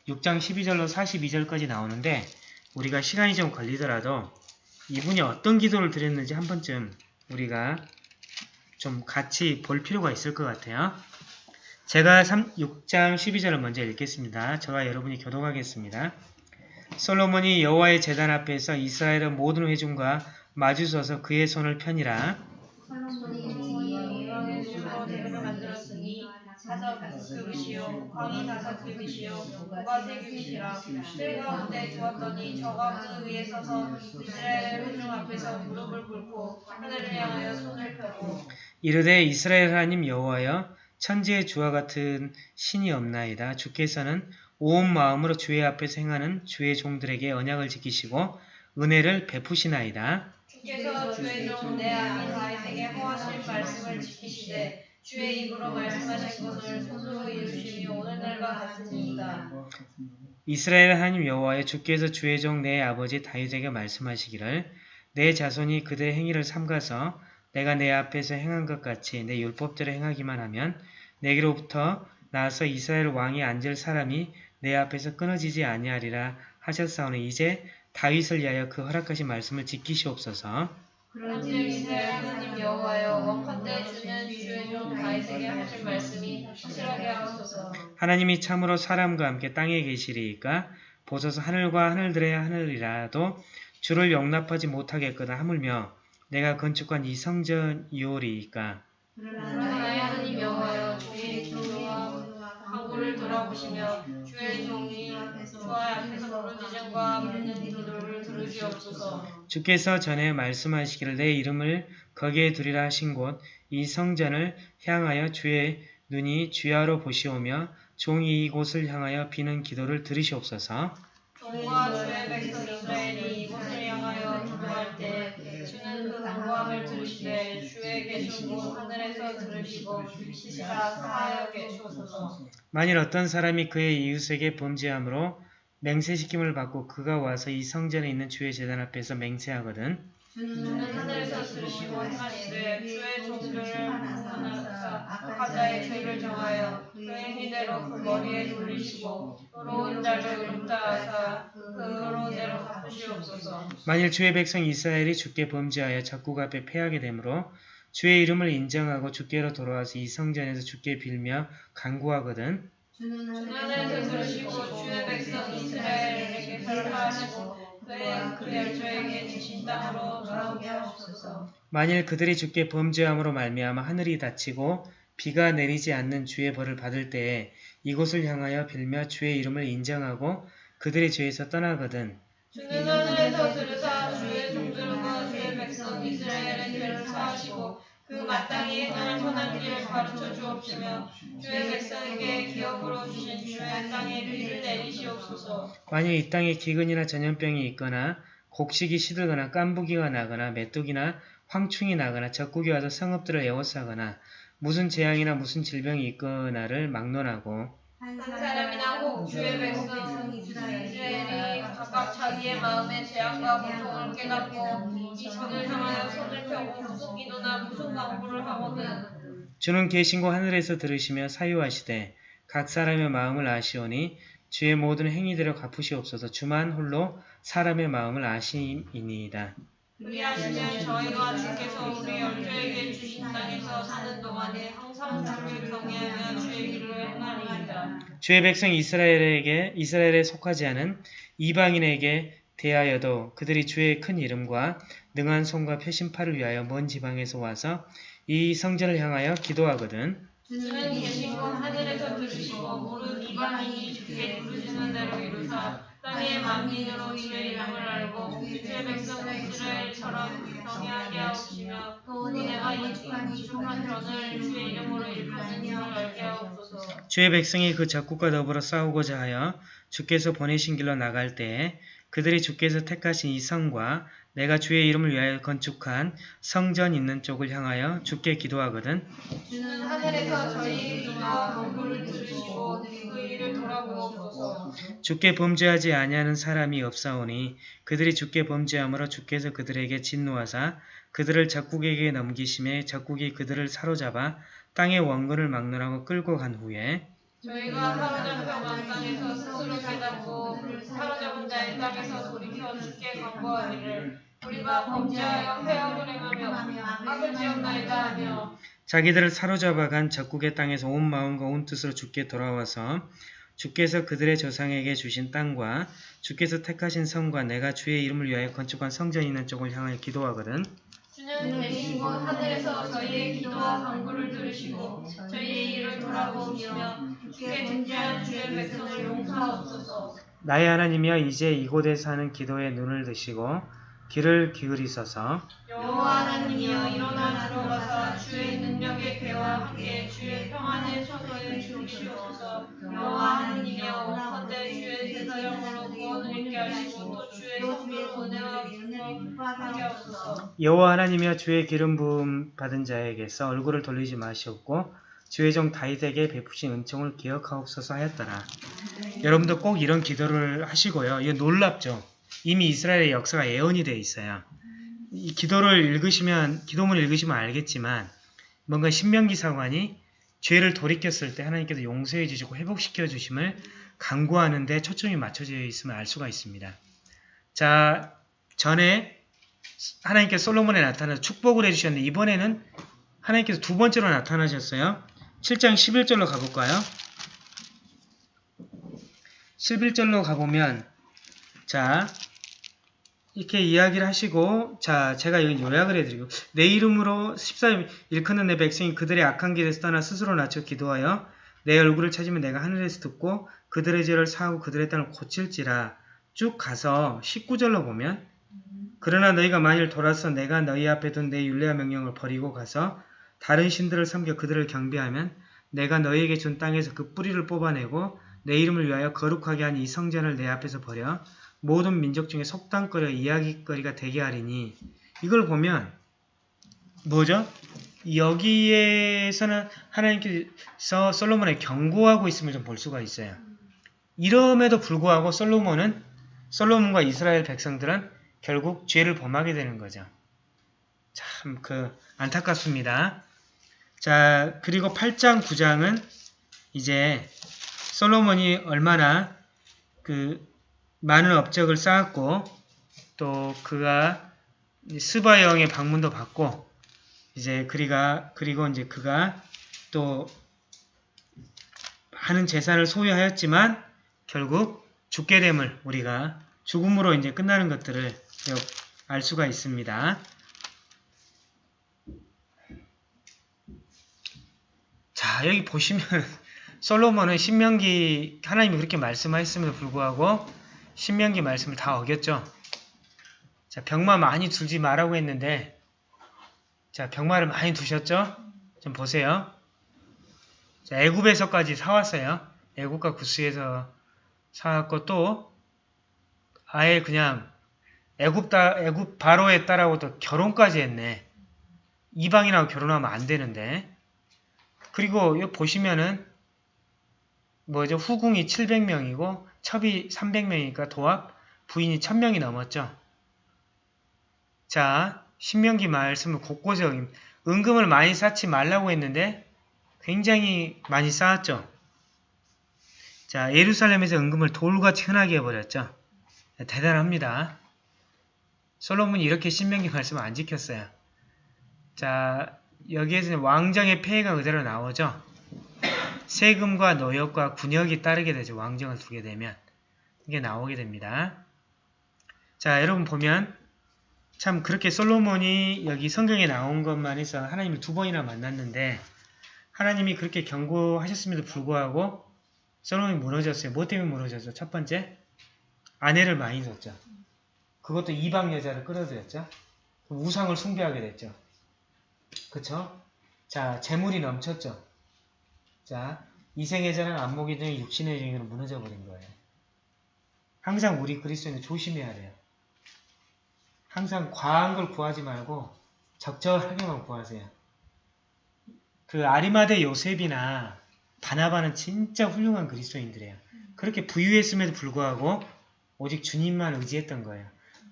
6장 12절로 42절까지 나오는데 우리가 시간이 좀 걸리더라도 이분이 어떤 기도를 드렸는지 한 번쯤 우리가 좀 같이 볼 필요가 있을 것 같아요. 제가 3, 6장 12절을 먼저 읽겠습니다. 저와 여러분이 교독하겠습니다. 솔로몬이 여호와의 재단 앞에서 이스라엘의 모든 회중과 마주서서 그의 손을 펴니라. 사자 규빗이요 광이 다섯 규빗이요 고가 세 규빗이라. 뜰 가운데 두었더니 저가 그 위에 서서 이스라엘 회중 앞에서 무릎을 꿇고 하늘을 향하여 손을 펴고 이르되 이스라엘 하나님 여호와여 천지의 주와 같은 신이 없나이다. 주께서는 온 마음으로 주의 앞에서 행하는 주의 종들에게 언약을 지키시고 은혜를 베푸시나이다. 주께서 주의 종내 아비 다윗에게 허하신 말씀을 지키시되 주의 입으로 말씀하신 것을 손으로 이루심이 오늘날과 같으니이다. 이스라엘 하나님 여호와여 주께서 주의 종 내 아버지 다윗에게 말씀하시기를 내 자손이 그들의 행위를 삼가서 내가 내 앞에서 행한 것 같이 내 율법대로 행하기만 하면 내게로부터 나서 이스라엘 왕이 앉을 사람이 내 앞에서 끊어지지 아니하리라 하셨사오니 이제 다윗을 위하여 그 허락하신 말씀을 지키시옵소서. 그런즉 이스라엘 하나님 여호와여 원컨대 주는 주의 종 다윗에게 하실 말씀이 확실하게 하옵소서. 하나님이 참으로 사람과 함께 땅에 계시리이까 보소서 하늘과 하늘들의 하늘이라도 주를 용납하지 못하겠거나 하물며 내가 건축한 이 성전 이오리이까 그러나 하나님 여호와여 주의 종과 항구를 돌아보시며 주의 종이 주와 앞에서 부르짖음과 묻는 주께서 전에 말씀하시기를 내 이름을 거기에 두리라 하신 곳 이 성전을 향하여 주의 눈이 주야로 보시오며 종이 이곳을 향하여 비는 기도를 들으시옵소서. 종과 주의 백성 이스라엘이 이곳을 향하여 기도할 때 주는 그 간구함을 들으시되 주의 계신 곳 하늘에서 들으시고 주시사 사하여 계시옵소서. 만일 어떤 사람이 그의 이웃에게 범죄함으로 맹세시킴을 받고 그가 와서 이 성전에 있는 주의 재단 앞에서 맹세하거든. 주는 하늘에서 들으시고 행하시되 주의 종들을 하나사 각자의 죄를 정하여 그 행위대로 그 머리에 돌리시고 의로운 자를 의롭다 하사 그 의로운 대로 갚으시옵소서. 만일 주의 백성 이스라엘이 주께 범죄하여 적국 앞에 패하게 되므로 주의 이름을 인정하고 주께로 돌아와서 이 성전에서 주께 빌며 간구하거든 주는 들으시고 들으시고 주의 백성 이스라엘에게 사랑하시고 그의 그의 저에게 주신 땅으로 돌아오게 하옵소서. 만일 그들이 주께 범죄함으로 말미암아 하늘이 닫히고 비가 내리지 않는 주의 벌을 받을 때에 이곳을 향하여 빌며 주의 이름을 인정하고 그들의 죄에서 떠나거든 주는 하늘에서 들으 그 마땅히 행할 선한 길을 가르쳐 주옵시며 주의 백성에게 기업으로 주신 주의 땅에 비를 내리시옵소서. 만일 이 땅에 기근이나 전염병이 있거나 곡식이 시들거나 깐부기가 나거나 메뚜기나 황충이 나거나 적국이 와서 성읍들을 에워싸거나 무슨 재앙이나 무슨 질병이 있거나를 막론하고 한 사람이나 혹 주의 백성 자기의 마음의 재앙과 고통을 깨닫고 이 전을 향하여 손을 펴고 무슨 기도나 무슨 강구를 하거든 주는 계신 곳 하늘에서 들으시며 사유하시되 각 사람의 마음을 아시오니 주의 모든 행위대로 갚으시옵소서 주만 홀로 사람의 마음을 아시이니이다. 그리하시면 저희가 주께서 우리 열조에게 주신 땅에서 사는 동안에 항상 주를 경외하며 주의 길을 행하리이다. 주의 백성 이스라엘에게 이스라엘에 속하지 않은 이방인에게 대하여도 그들이 주의 큰 이름과 능한 손과 표심팔을 위하여 먼 지방에서 와서 이 성전을 향하여 기도하거든 주는 계신 곳 하늘에서 들으시고 모든 이방인이 주께 부르시는 대로 이루사 땅의 만민으로 주의 이름을 알고 주의 백성 이스라엘처럼 경외하게 하옵시며 또 내가 이축한 이축한 전을 주의 이름으로 일컫는 이를 알게 하옵소서. 주의 백성이 그 적국과 더불어 싸우고자 하여 주께서 보내신 길로 나갈 때에 그들이 주께서 택하신 이 성과 내가 주의 이름을 위하여 건축한 성전 있는 쪽을 향하여 주께 기도하거든 주는 하늘에서 저희 기도와 간구를 들으시고 그 일을 돌아보옵소서. 주께 범죄하지 아니하는 사람이 없사오니 그들이 주께 범죄함으로 주께서 그들에게 진노하사 그들을 적국에게 넘기심에 적국이 그들을 사로잡아 땅의 원근을 막론하고 끌고 간 후에 저희가 사로잡혀간 땅에서 스스로 깨닫고 사로잡은 자의 땅에서 돌이켜 주께 간구하기를 우리가 범죄하여 회역을 행하며 악을 지었나이다 하며 자기들을 사로잡아 간 적국의 땅에서 온 마음과 온 뜻으로 주께 돌아와서 주께서 그들의 조상에게 주신 땅과 주께서 택하신 성과 내가 주의 이름을 위하여 건축한 성전이 있는 쪽을 향하여 기도하거든. 주는 계신 곳 하늘에서 저희의 기도와 간구를 들으시고 저희의 일을 돌아보시며 주께 존재한 주의 백성을 용서하옵소서. 나의 하나님이여 이제 이곳에서 하는 기도에 눈을 드시고 귀를 기울이소서. 여호와 하나님이여 일어나 들어가사 주의 능력의 괴와 함께 주의 평안의 처소에 주시옵소서. 여호와 하나님이여 원컨대 주의 대사령으로 구원을 있게 하시고 또 주의 성도로 은혜와 기쁨하게 하옵소서. 여호와 하나님이여 주의 기름 부음 받은 자에게서 얼굴을 돌리지 마시옵고 주의 종 다윗에게 베푸신 은총을 기억하옵소서 하였더라. 여러분도 꼭 이런 기도를 하시고요. 이거 놀랍죠? 이미 이스라엘의 역사가 예언이 되어 있어요. 이 기도를 읽으시면 기도문을 읽으시면 알겠지만 뭔가 신명기 사관이 죄를 돌이켰을 때 하나님께서 용서해 주시고 회복시켜 주심을 강구하는 데 초점이 맞춰져 있음을 알 수가 있습니다. 자, 전에 하나님께서 솔로몬에 나타나서 축복을 해주셨는데 이번에는 하나님께서 두 번째로 나타나셨어요. 7장 11절로 가볼까요? 11절로 가보면 자 이렇게 이야기를 하시고 자 제가 요약을 해드리고 내 이름으로 14일 일컫는 내 백성이 그들의 악한 길에서 떠나 스스로 낮춰 기도하여 내 얼굴을 찾으면 내가 하늘에서 듣고 그들의 죄를 사하고 그들의 땅을 고칠지라 쭉 가서 19절로 보면 그러나 너희가 만일 돌아서 내가 너희 앞에 둔내 율례와 명령을 버리고 가서 다른 신들을 섬겨 그들을 경배하면 내가 너희에게 준 땅에서 그 뿌리를 뽑아내고 내 이름을 위하여 거룩하게 한 이 성전을 내 앞에서 버려 모든 민족 중에 속담거리와 이야기거리가 되게 하리니 이걸 보면 뭐죠? 여기에서는 하나님께서 솔로몬에 경고하고 있음을 좀 볼 수가 있어요. 이럼에도 불구하고 솔로몬은 솔로몬과 이스라엘 백성들은 결국 죄를 범하게 되는 거죠. 참 그 안타깝습니다. 자 그리고 8장 9장은 이제 솔로몬이 얼마나 그 많은 업적을 쌓았고 또 그가 스바 여왕의 방문도 받고 이제 그리가 그리고 이제 그가 또 많은 재산을 소유하였지만 결국 죽게 됨을 우리가 죽음으로 이제 끝나는 것들을 알 수가 있습니다. 자 여기 보시면 솔로몬은 신명기 하나님이 그렇게 말씀하셨음에도 불구하고 신명기 말씀을 다 어겼죠. 자 병마 많이 두지 말라고 했는데 자 병마를 많이 두셨죠? 좀 보세요. 자, 애굽에서까지 사왔어요. 애굽과 구스에서 사왔고 또 아예 그냥 애굽 따 애굽 바로에 따라고 또 결혼까지 했네. 이방인하고 결혼하면 안 되는데. 그리고 여기 보시면은 뭐죠? 후궁이 700명이고 첩이 300명이니까 도합 부인이 1000명이 넘었죠. 자, 신명기 말씀을 곳곳에 은금을 많이 쌓지 말라고 했는데 굉장히 많이 쌓았죠. 자, 예루살렘에서 은금을 돌같이 흔하게 해버렸죠. 대단합니다. 솔로몬이 이렇게 신명기 말씀을 안 지켰어요. 자, 여기에서는 왕정의 폐해가 그대로 나오죠. 세금과 노역과 군역이 따르게 되죠. 왕정을 두게 되면. 이게 나오게 됩니다. 자, 여러분 보면 참 그렇게 솔로몬이 여기 성경에 나온 것만 해서 하나님을 두 번이나 만났는데 하나님이 그렇게 경고하셨음에도 불구하고 솔로몬이 무너졌어요. 뭐 때문에 무너졌죠? 첫 번째, 아내를 많이 뒀죠. 그것도 이방 여자를 끌어들였죠. 우상을 숭배하게 됐죠. 그쵸? 자, 재물이 넘쳤죠. 자, 이생의 자는 안목이 등 육신의 정의로 무너져 버린 거예요. 항상 우리 그리스도인은 조심해야 돼요. 항상 과한 걸 구하지 말고 적절하게만 구하세요. 그 아리마대 요셉이나 바나바는 진짜 훌륭한 그리스도인들이에요. 그렇게 부유했음에도 불구하고 오직 주님만 의지했던 거예요.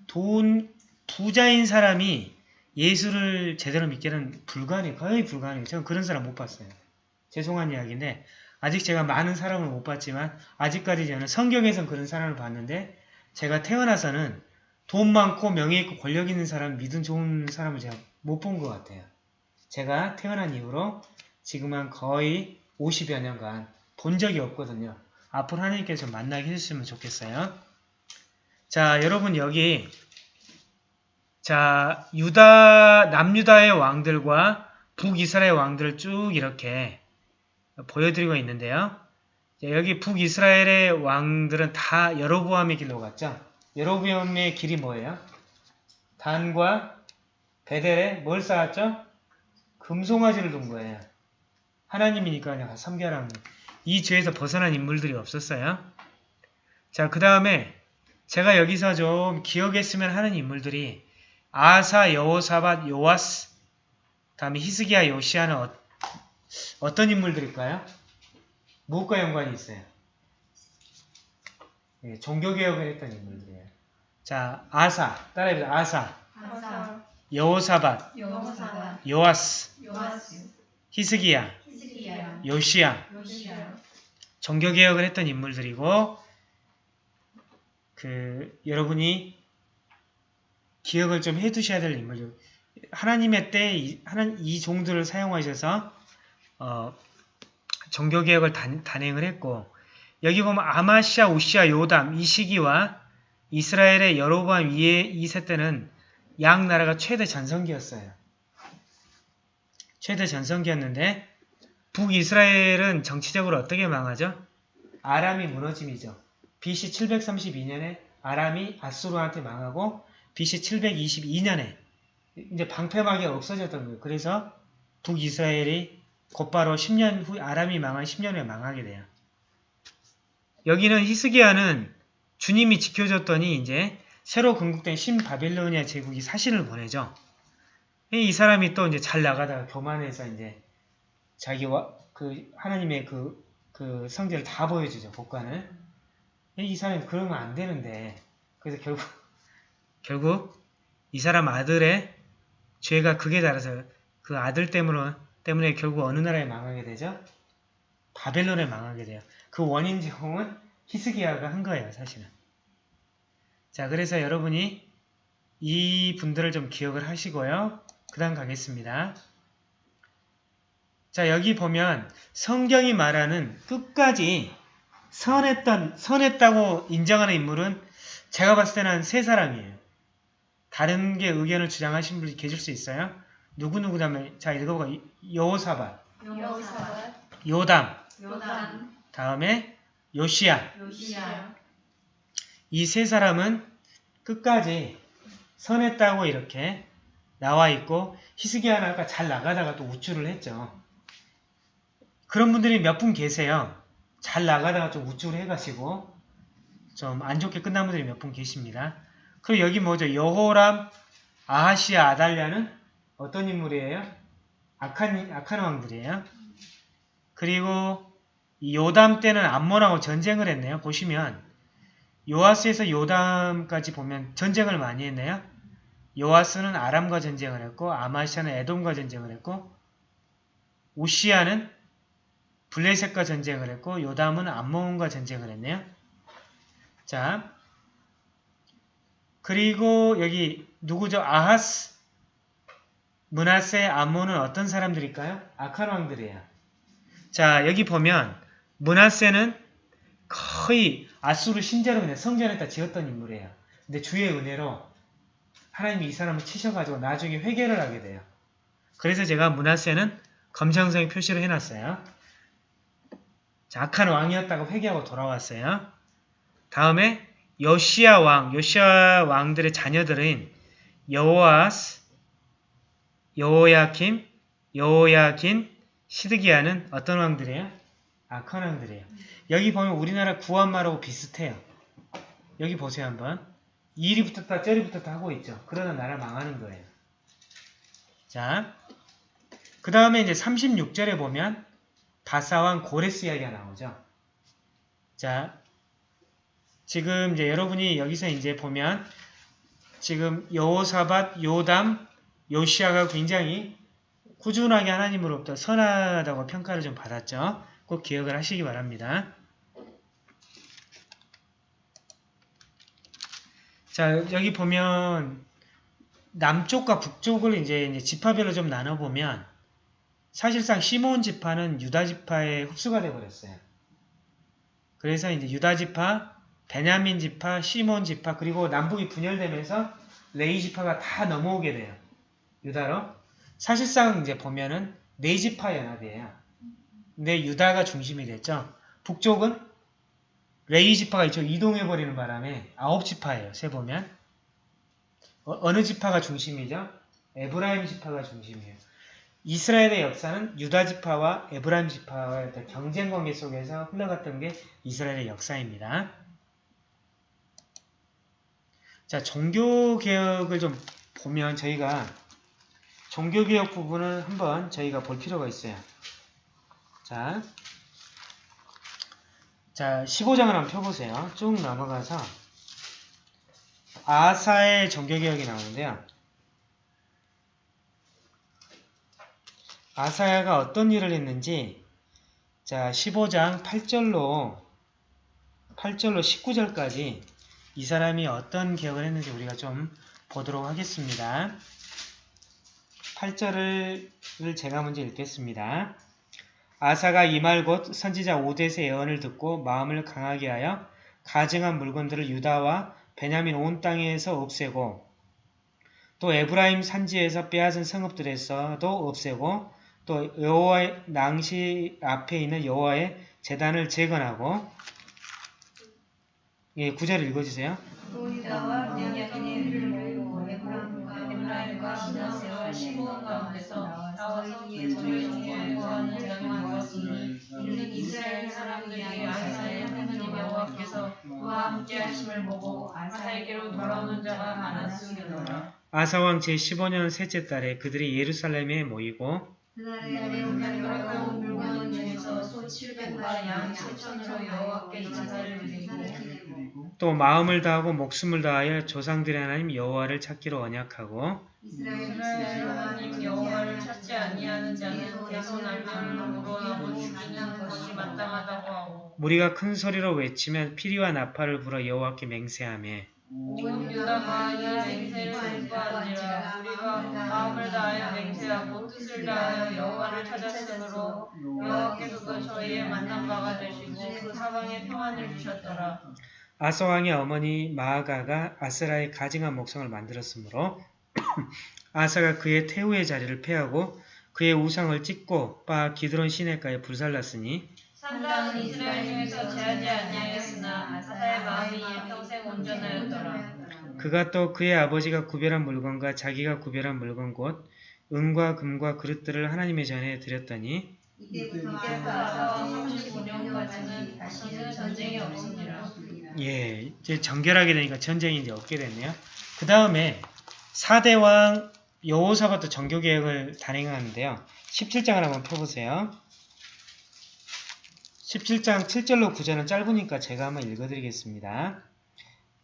돈 부자인 사람이 예수를 제대로 믿기는 불가능해요. 거의 불가능해요. 저는 그런 사람 못 봤어요. 죄송한 이야기인데 아직 제가 많은 사람을 못 봤지만 아직까지 저는 성경에선 그런 사람을 봤는데 제가 태어나서는 돈 많고 명예 있고 권력 있는 사람 믿음 좋은 사람을 제가 못 본 것 같아요. 제가 태어난 이후로 지금 한 거의 50여 년간 본 적이 없거든요. 앞으로 하나님께서 만나게 해주시면 좋겠어요. 자 여러분 여기 자 유다 남유다의 왕들과 북이스라엘 왕들을 쭉 이렇게 보여드리고 있는데요. 여기 북이스라엘의 왕들은 다 여로보암의 길로 갔죠. 여로보암의 길이 뭐예요? 단과 베델에 뭘 쌓았죠? 금송아지를 둔 거예요. 하나님이니까 그냥 섬겨라는 이 죄에서 벗어난 인물들이 없었어요. 자, 그 다음에 제가 여기서 좀 기억했으면 하는 인물들이 아사, 여호사밧, 요아스, 다음에 히스기야, 요시아는 어, 어떤 인물들일까요? 무엇과 연관이 있어요? 예, 종교개혁을 했던 인물들이에요. 자, 아사, 따라해보세요. 아사, 아사, 여호사밧, 여호사밧, 요아스, 요아스, 히스기야, 히스기야, 요시야, 요시야, 종교개혁을 했던 인물들이고 그 여러분이 기억을 좀 해두셔야 될 인물들 하나님의 때 이, 종들을 사용하셔서 어, 종교개혁을 단, 단행을 했고 여기 보면 아마시아, 우시아, 요담 이 시기와 이스라엘의 여로보암 2의 2세 때는 양 나라가 최대 전성기였어요. 최대 전성기였는데 북이스라엘은 정치적으로 어떻게 망하죠? 아람이 무너짐이죠. BC 732년에 아람이 아수르한테 망하고 BC 722년에 이제 방패막이 없어졌던 거예요. 그래서 북이스라엘이 곧바로 10년 후 아람이 망한 10년 후에 망하게 돼요. 여기는 히스기야는 주님이 지켜줬더니 이제 새로 건국된 신바빌로니아 제국이 사신을 보내죠. 이 사람이 또 이제 잘 나가다가 교만해서 이제 자기와 그 하나님의 그, 그 성질을 다 보여주죠. 복관을. 이 사람이 그러면 안 되는데 그래서 결국 결국 이 사람 아들의 죄가 극에 달아서 그 아들 때문에 때문에 결국 어느 나라에 망하게 되죠? 바벨론에 망하게 돼요. 그 원인 제공은 히스기야가 한 거예요, 사실은. 자, 그래서 여러분이 이 분들을 좀 기억을 하시고요. 그 다음 가겠습니다. 자, 여기 보면 성경이 말하는 끝까지 선했던, 선했다고 인정하는 인물은 제가 봤을 때는 한세 사람이에요. 다른 게 의견을 주장하신 분이 계실 수 있어요. 누구누구 다음에, 자, 읽어보고, 여호사밧, 여호사밧, 요담, 요담, 다음에 요시야. 요시야, 이 세 사람은 끝까지 선했다고 이렇게 나와 있고 히스기야는 아까 잘 나가다가 또 우쭐을 했죠. 그런 분들이 몇 분 계세요. 잘 나가다가 좀 우쭐을 해가지고 좀 안 좋게 끝난 분들이 몇 분 계십니다. 그리고 여기 뭐죠? 여호람, 아하시아, 아달랴는 어떤 인물이에요? 악한, 악한 왕들이에요. 그리고 이 요담 때는 암몬하고 전쟁을 했네요. 보시면 요아스에서 요담까지 보면 전쟁을 많이 했네요. 요아스는 아람과 전쟁을 했고 아마시아는 에돔과 전쟁을 했고 우시아는 블레셋과 전쟁을 했고 요담은 암몬과 전쟁을 했네요. 자 그리고 여기 누구죠? 아하스 문하세 암몬은 어떤 사람들일까요? 악한 왕들이에요. 자 여기 보면 문하세는 거의 아수르 신자로 그냥 성전에다 지었던 인물이에요. 근데 주의 은혜로 하나님이 이 사람을 치셔가지고 나중에 회개를 하게 돼요. 그래서 제가 문하세는 검정색 표시를 해놨어요. 자, 악한 왕이었다가 회개하고 돌아왔어요. 다음에 요시아 왕, 요시아 왕들의 자녀들인 여호아스, 여호야킴, 여호야긴, 시드기야는 어떤 왕들이에요? 악한 왕들이에요. 여기 보면 우리나라 구한말하고 비슷해요. 여기 보세요 한번. 이리 붙었다 저리 붙었다 하고 있죠. 그러다 나라 망하는 거예요. 자, 그 다음에 이제 36절에 보면 바사왕 고레스 이야기가 나오죠. 자, 지금 이제 여러분이 여기서 이제 보면 지금 여호사밧, 요담, 요시아가 굉장히 꾸준하게 하나님으로부터 선하다고 평가를 좀 받았죠. 꼭 기억을 하시기 바랍니다. 자, 여기 보면 남쪽과 북쪽을 이제, 지파별로 좀 나눠보면 사실상 시몬 지파는 유다 지파에 흡수가 되어버렸어요. 그래서 이제 유다 지파, 베냐민 지파, 시몬 지파, 그리고 남북이 분열되면서 레이 지파가 다 넘어오게 돼요. 유다로. 사실상 이제 보면은 네 지파 연합이에요. 근데 유다가 중심이 됐죠. 북쪽은 레위 지파가 이쪽 이동해버리는 바람에 아홉 지파예요. 세 보면. 어느 지파가 중심이죠? 에브라임 지파가 중심이에요. 이스라엘의 역사는 유다 지파와 에브라임 지파와의 경쟁 관계 속에서 흘러갔던 게 이스라엘의 역사입니다. 자, 종교개혁을 좀 보면 저희가 종교개혁 부분을 한번 저희가 볼 필요가 있어요. 자, 자 15장을 한번 펴보세요. 쭉 넘어가서 아사의 종교개혁이 나오는데요. 아사야가 어떤 일을 했는지 자 15장 8절로 8절로 19절까지 이 사람이 어떤 개혁을 했는지 우리가 좀 보도록 하겠습니다. 8절을 제가 먼저 읽겠습니다. 아사가 이 말 곧 선지자 오데스의 예언을 듣고 마음을 강하게 하여 가증한 물건들을 유다와 베냐민 온 땅에서 없애고 또 에브라임 산지에서 빼앗은 성읍들에서도 없애고 또 여호와의 낭시 앞에 있는 여호와의 재단을 재건하고 예, 구절 읽어주세요. 에브라임과 시나세와 시므온 가운데서 나와서 되었으니 이는 이스라엘 하나님 여호와께서 그와 함께 하심을 보고 돌아오는 자가 많았음이더라. 아사왕 제15년 셋째 달에 그들이 예루살렘에 모이고 그날에 우리가 물건 중에서 소 700과 양 7천으로 여호와께 제사를 드리고 그리고 또 마음을 다하고 목숨을 다하여 조상들의 하나님 여호와를 찾기로 언약하고 이스라엘 하나님 여호와를 찾지 아니하는 자는 대손 알면을 물어나고 죽이는 것이 마땅하다고 하고 무리가 큰 소리로 외치면 피리와 나팔을 불어 여호와께 맹세하며 온 유다가 이 맹세를 듣고하니라 우리가 마음을 다하여 맹세하고 뜻을 다하여 여호와를 찾았으므로 여호와께서도 저희의 만난 바가 되시고 그 사방에 평안을 주셨더라. 아사왕의 어머니 마아가가 아스라의 가증한 목성을 만들었으므로 아사가 그의 태우의 자리를 패하고 그의 우상을 찢고 빠 기드론 시내가에 불살랐으니 산당은 이스라엘 중에서 제하지 아니하였으나 아사의 마음이 평생 온전하였더라. 그가 또 그의 아버지가 구별한 물건과 자기가 구별한 물건 곧 은과 금과 그릇들을 하나님의 전에 드렸더니 이때부터 이때부터 아사와 35년까지는 다시는 전쟁이 없으니라. 예 이제 정결하게 되니까 전쟁이 이제 없게 됐네요. 그 다음에 4대 왕 여호사밧도 정교개혁을 단행하는데요. 17장을 한번 펴보세요. 17장 7절로 9절은 짧으니까 제가 한번 읽어드리겠습니다.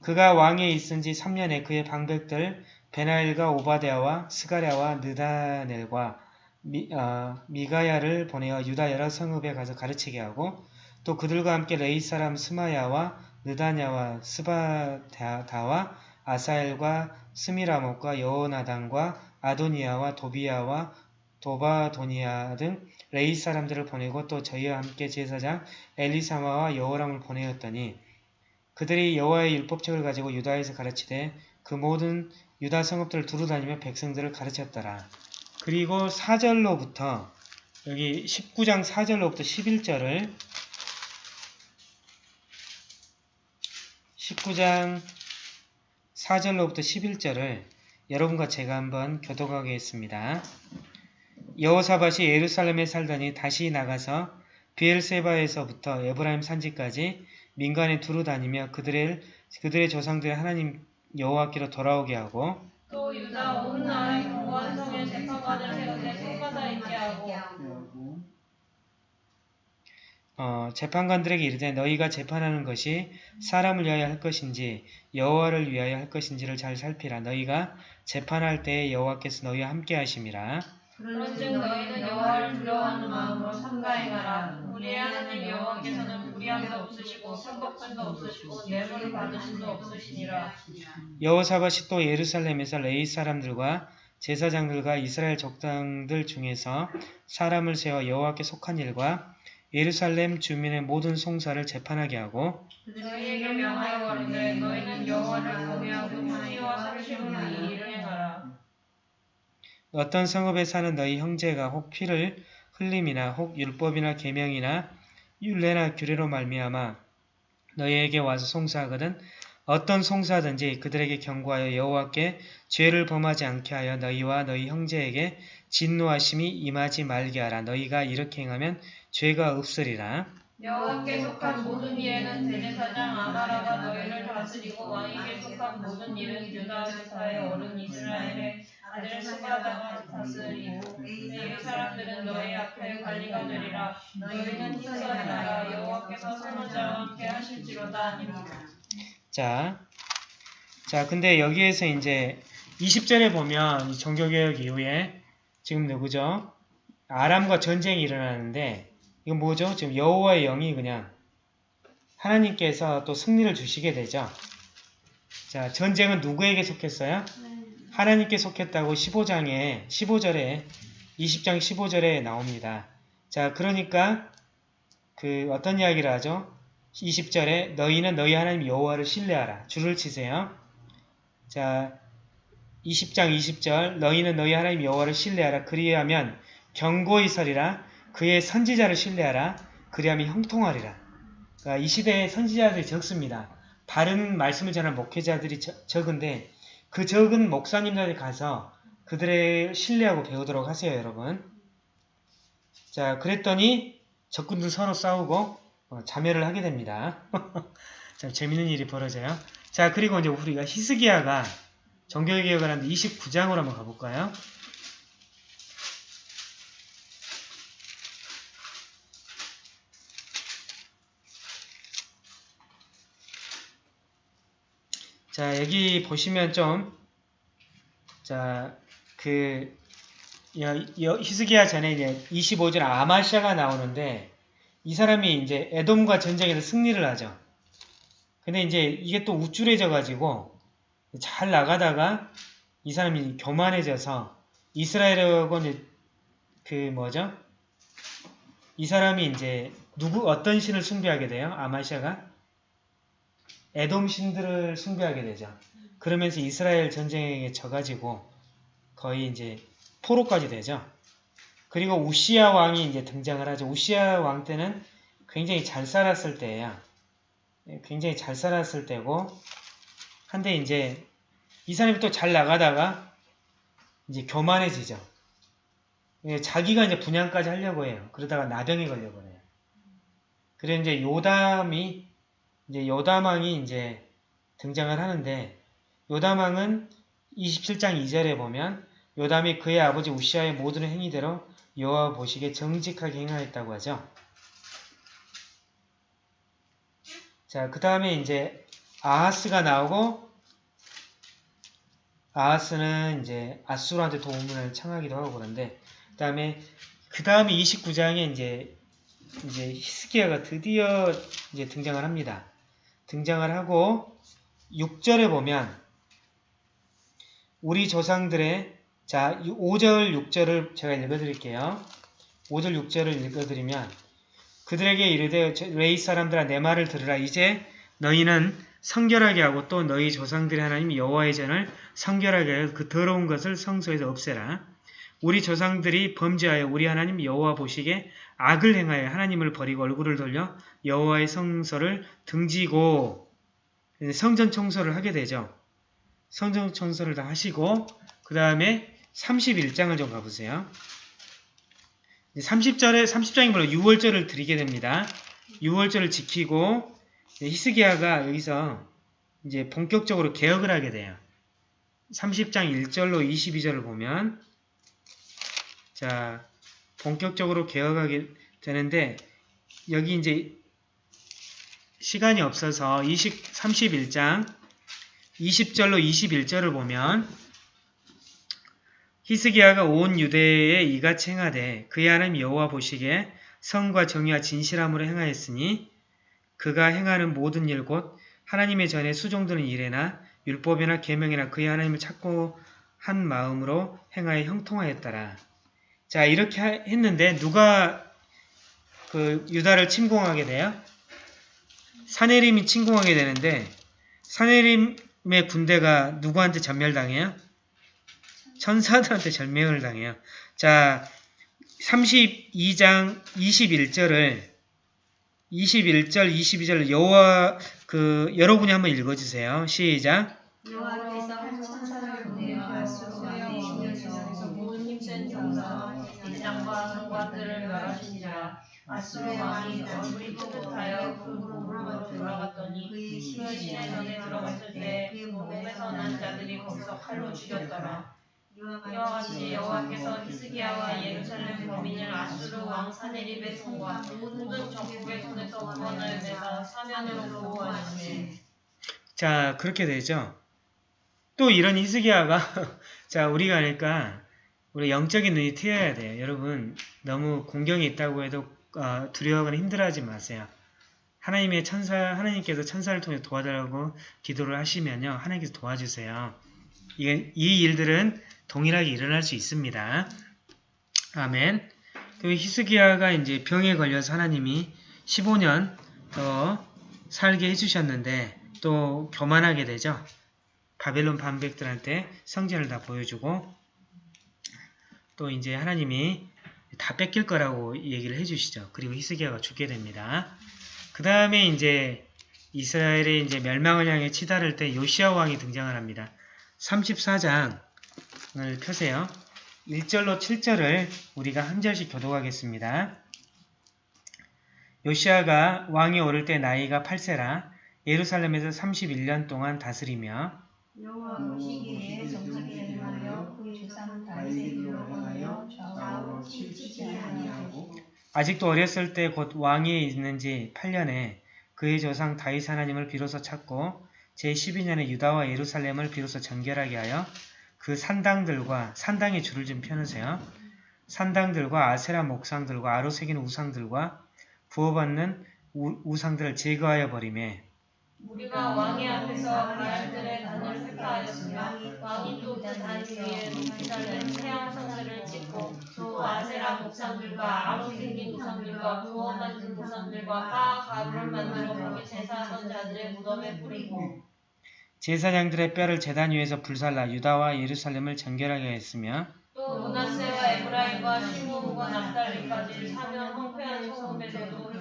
그가 왕에 있은 지 3년에 그의 방백들 베나엘과 오바데아와 스가랴와 느다넬과 미, 어, 미가야를 보내어 유다 여러 성읍에 가서 가르치게 하고 또 그들과 함께 레위 사람 스마야와 느다냐와 스바다와 아사엘과 스미라못과 여호나단과 아도니야와 도비야와 도바도니야 등 레위 사람들을 보내고 또 저희와 함께 제사장 엘리사마와 여호람을 보내었더니 그들이 여호와의 율법책을 가지고 유다에서 가르치되 그 모든 유다 성읍들을 두루 다니며 백성들을 가르쳤더라. 그리고 4절로부터 여기 19장 4절로부터 11절을 19장 4절로부터 11절을 여러분과 제가 한번 교독하겠습니다. 여호사밧이 예루살렘에 살더니 다시 나가서 비엘세바에서부터 에브라임 산지까지 민간에 두루 다니며 그들의 그들의 조상들의 하나님 여호와께로 돌아오게 하고 또 유다 온 나라의 견고한 성에 재판관을 세우되 손바다 있게 하고 하고 어, 재판관들에게 이르되 너희가 재판하는 것이 사람을 위하여 할 것인지 여호와를 위하여 할 것인지를 잘 살피라. 너희가 재판할 때에 여호와께서 너희와 함께 하심이라. 그런즉 너희는 여호와를 두려워하는 마음으로 삼가행하라. 우리의 하나님 여호와께서는 무리함도 없으시고 편법함도 없으시고 뇌물을 받으심도 없으시니라. 여호사밧이 또 예루살렘에서 레이 사람들과 제사장들과 이스라엘 족장들 중에서 사람을 세워 여호와께 속한 일과 예루살렘 주민의 모든 송사를 재판하게 하고 너희에게 명하여 가로되 너희는 여호와를 경외하고 행위와 살심으로 이 일을 행하라 어떤 성읍에 사는 너희 형제가 혹 피를 흘림이나 혹 율법이나 계명이나 율례나 규례로 말미암아 너희에게 와서 송사하거든 어떤 송사든지 그들에게 경고하여 여호와께 죄를 범하지 않게 하여 너희와 너희 형제에게 진노하심이 임하지 말게 하라. 너희가 이렇게 행하면 죄가 없으리라. 여호와께 속한 모든 일에는 대제사장 아마라가 너희를 다스리고 왕에게 속한 모든 일은 유다 제사의 어른 이스라엘의 아들 스바다가 다스리고 이 사람들은 너희 앞에 관리가 되리라. 너희는 힘써야 나라 여호와께서 선원자와 함께 하실지로다 자, 자, 근데 여기에서 이제 20절에 보면 이 종교개혁 이후에 지금 누구죠? 아람과 전쟁이 일어나는데 이건 뭐죠? 지금 여호와의 영이 그냥 하나님께서 또 승리를 주시게 되죠. 자, 전쟁은 누구에게 속했어요? 하나님께 속했다고 15장에 15절에 20장 15절에 나옵니다. 자, 그러니까 그 어떤 이야기를 하죠? 20절에 너희는 너희 하나님 여호와를 신뢰하라. 줄을 치세요. 자, 20장 20절 너희는 너희 하나님 여호와를 신뢰하라. 그리하면 경고히 서리라. 그의 선지자를 신뢰하라. 그리하면 형통하리라. 그러니까 이 시대에 선지자들이 적습니다. 바른 말씀을 전하는 목회자들이 저- 적은데 그 적은 목사님들이 가서 그들의 신뢰하고 배우도록 하세요, 여러분. 자, 그랬더니 적군들 서로 싸우고 어, 자멸을 하게 됩니다. 자, 재밌는 일이 벌어져요. 자, 그리고 이제 우리가 히스기야가 정교개혁을 하는데 29장으로 한번 가볼까요? 자, 여기 보시면 좀, 자, 그, 히스기야 전에 이제 25절 아마시아가 나오는데, 이 사람이 이제 에돔과 전쟁에서 승리를 하죠. 근데 이제 이게 또 우쭐해져가지고, 잘 나가다가, 이 사람이 교만해져서, 이스라엘하고 그 뭐죠? 이 사람이 이제, 누구, 어떤 신을 숭배하게 돼요? 아마시아가? 에돔 신들을 숭배하게 되죠. 그러면서 이스라엘 전쟁에 져가지고 거의 이제 포로까지 되죠. 그리고 우시아 왕이 이제 등장을 하죠. 우시아 왕 때는 굉장히 잘 살았을 때예요. 예, 굉장히 잘 살았을 때고 한데 이제 이 사람이 또 잘 나가다가 이제 교만해지죠. 예, 자기가 이제 분양까지 하려고 해요. 그러다가 나병에 걸려 버려요. 그래 이제 요담이 이제 요담왕이 이제 등장을 하는데 요담왕은 27장 2절에 보면 요담이 그의 아버지 우시아의 모든 행위대로 여호와 보시기에 정직하게 행하였다고 하죠. 자, 그 다음에 이제 아하스가 나오고 아하스는 이제 아수르한테 도움을 청하기도 하고 그런데 그 다음에 그 다음에 29장에 이제 이제 히스기야가 드디어 이제 등장을 합니다. 등장을 하고 6절에 보면 우리 조상들의 자 5절 6절을 제가 읽어드릴게요. 5절 6절을 읽어드리면 그들에게 이르되 레이 사람들아 내 말을 들으라 이제 너희는 성결하게 하고 또 너희 조상들의 하나님 여호와의 전을 성결하게 하여 그 더러운 것을 성소에서 없애라. 우리 조상들이 범죄하여 우리 하나님 여호와 보시기에 악을 행하여 하나님을 버리고 얼굴을 돌려 여호와의 성소를 등지고 성전 청소를 하게 되죠. 성전 청소를 다 하시고 그 다음에 31장을 좀 가보세요. 30절에 30장이 물론 6월절을 드리게 됩니다. 6월절을 지키고 히스기야가 여기서 이제 본격적으로 개혁을 하게 돼요. 30장 1절로 22절을 보면 자 본격적으로 개혁하게 되는데 여기 이제 시간이 없어서 20, 31장 20절로 21절을 보면 히스기야가 온 유대에 이같이 행하되 그의 하나님 여호와 보시기에 성과 정의와 진실함으로 행하였으니 그가 행하는 모든 일 곧 하나님의 전에 수종드는 일에나 율법이나 계명이나 그의 하나님을 찾고 한 마음으로 행하여 형통하였더라. 자 이렇게 했는데 누가 그 유다를 침공하게 돼요? 사내림이 침공하게 되는데 사내림의 군대가 누구한테 전멸당해요? 천사들한테 전멸을 당해요. 자 32장 21절을 21절 22절 여호와 그 여러분이 한번 읽어주세요. 시작. 여호와 아수르 왕이 얼굴이 쁘긋하여 그 몸으로 돌아갔더니 그의 그 신의 전에 들어갔을 때그 몸에서 난 자들이 거기서 칼로 죽였더라. 이와 같이 여호와께서 히스기야와 예루살렘 범인을 아수르 왕 사네립의 손과 모든 적국의 손에서 구원을 내사 사면으로 보호하시네. 자 그렇게 되죠. 또 이런 히스기야가 자 우리가 그러니까 우리 영적인 눈이 트여야 돼요. 여러분 너무 공경이 있다고 해도 어, 두려워하거나 힘들어하지 마세요. 하나님의 천사 하나님께서 천사를 통해 도와달라고 기도를 하시면요 하나님께서 도와주세요. 이게, 이 일들은 동일하게 일어날 수 있습니다. 아멘. 그 히스기야가 이제 병에 걸려서 하나님이 15년 더 살게 해주셨는데 또 교만하게 되죠. 바벨론 반백들한테 성전을 다 보여주고 또 이제 하나님이 다 뺏길 거라고 얘기를 해주시죠. 그리고 히스기야가 죽게 됩니다. 그 다음에 이제 이스라엘의 이제 멸망을 향해 치달을 때 요시아 왕이 등장을 합니다. 34장 펴세요. 1절로 7절을 우리가 한 절씩 교독하겠습니다. 요시아가 왕이 오를 때 나이가 8세라 예루살렘에서 31년 동안 다스리며 여호와 보시기에 정직 아직도 어렸을 때 곧 왕위에 있는지 8년에 그의 조상 다윗 하나님을 비로소 찾고 제12년에 유다와 예루살렘을 비로소 정결하게 하여 그 산당들과 산당의 줄을 좀 펴놓으세요. 산당들과 아세라 목상들과 아로 새긴 우상들과 부어받는 우, 우상들을 제거하여 버리매 우리가 왕의 앞에서 바알들의 단을 획파하였으며 왕이 또 그 단 위에 예루살렘 태양 성들을 찍고 또 아세라 목상들과 아로 생긴 우상들과 부어받은 우상들과 파 가루를 만들어 거기 제사하던 자들의 무덤에 뿌리고 제사장들의 뼈를 제단 위에서 불살라 유다와 예루살렘을 정결하게 했으며 또 문하세와 에브라임과 시므온과 납달리까지 사면 황폐한 소금에서도 그렇게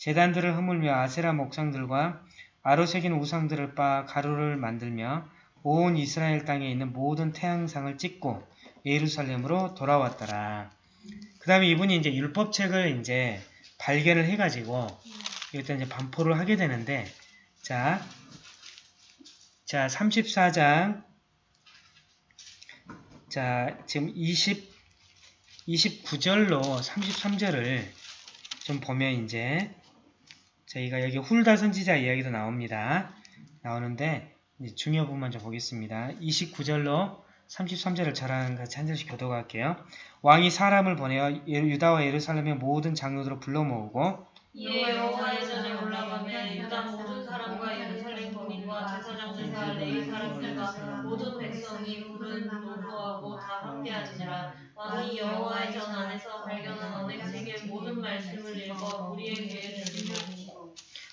하여 제단들을 허물며 아세라 목상들과 아로 새긴 우상들을 빻아 가루를 만들며 온 이스라엘 땅에 있는 모든 태양상을 찍고 예루살렘으로 돌아왔더라. 그 다음에 이분이 이제 율법책을 이제 발견을 해가지고 이것도 이제 반포를 하게 되는데 자, 자 34장 자 지금 20 29절로 33절을 좀 보면 이제 저희가 여기 훌다 선지자 이야기도 나옵니다. 나오는데 이제 중요 부분만 좀 보겠습니다. 29절로 33절을 저랑 같이 한 절씩 교독할게요. 왕이 사람을 보내어 예- 유다와 예루살렘의 모든 장로들을 불러 모으고 이에 여호와의 전에 올라가며 유다 모든 사람과 예루살렘 거민과 제사장들과 레위 사람들과 모든 백성이 부른 노소하고 다 함께하지니라 왕이 여호와의 전 안에서 발견한 언행책의 모든 말씀을 읽어 우리에게 주시고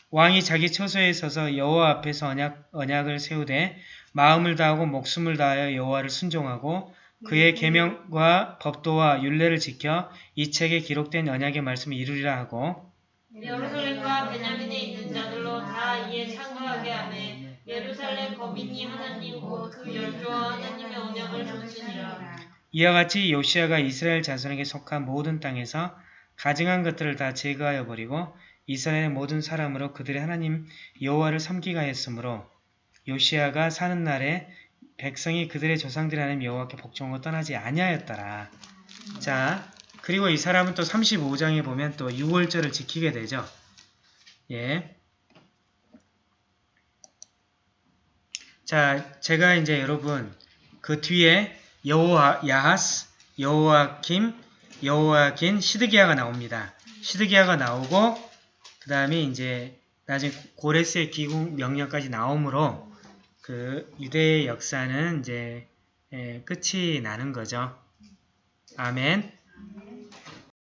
왕이 자기 처소에 서서 여호와 앞에서 언약, 언약을 세우되 마음을 다하고 목숨을 다하여 여호와를 순종하고 그의 계명과 법도와 율례를 지켜 이 책에 기록된 언약의 말씀을 이루리라 하고. 예루살렘과 베냐민에 있는 자들로 다 이에 참가하게 하매 예루살렘 거민이 하나님 곧그 열조와 하나님의 언약을 줬으니라. 이와 같이 요시아가 이스라엘 자손에게 속한 모든 땅에서 가증한 것들을 다 제거하여 버리고 이스라엘의 모든 사람으로 그들의 하나님 여호와를 섬기게 하였으므로 요시아가 사는 날에 백성이 그들의 조상들의 하나님 여호와께 복종하고 떠나지 아니하였더라. 자, 그리고 이 사람은 또 35장에 보면 또 6월절을 지키게 되죠. 예. 자, 제가 이제 여러분 그 뒤에 여호와 야하스, 여호와김, 여호와긴, 시드기야가 나옵니다. 시드기야가 나오고 그 다음에 이제 나중에 고레스의 기국 명령까지 나오므로 그 유대의 역사는 이제 예, 끝이 나는 거죠. 아멘.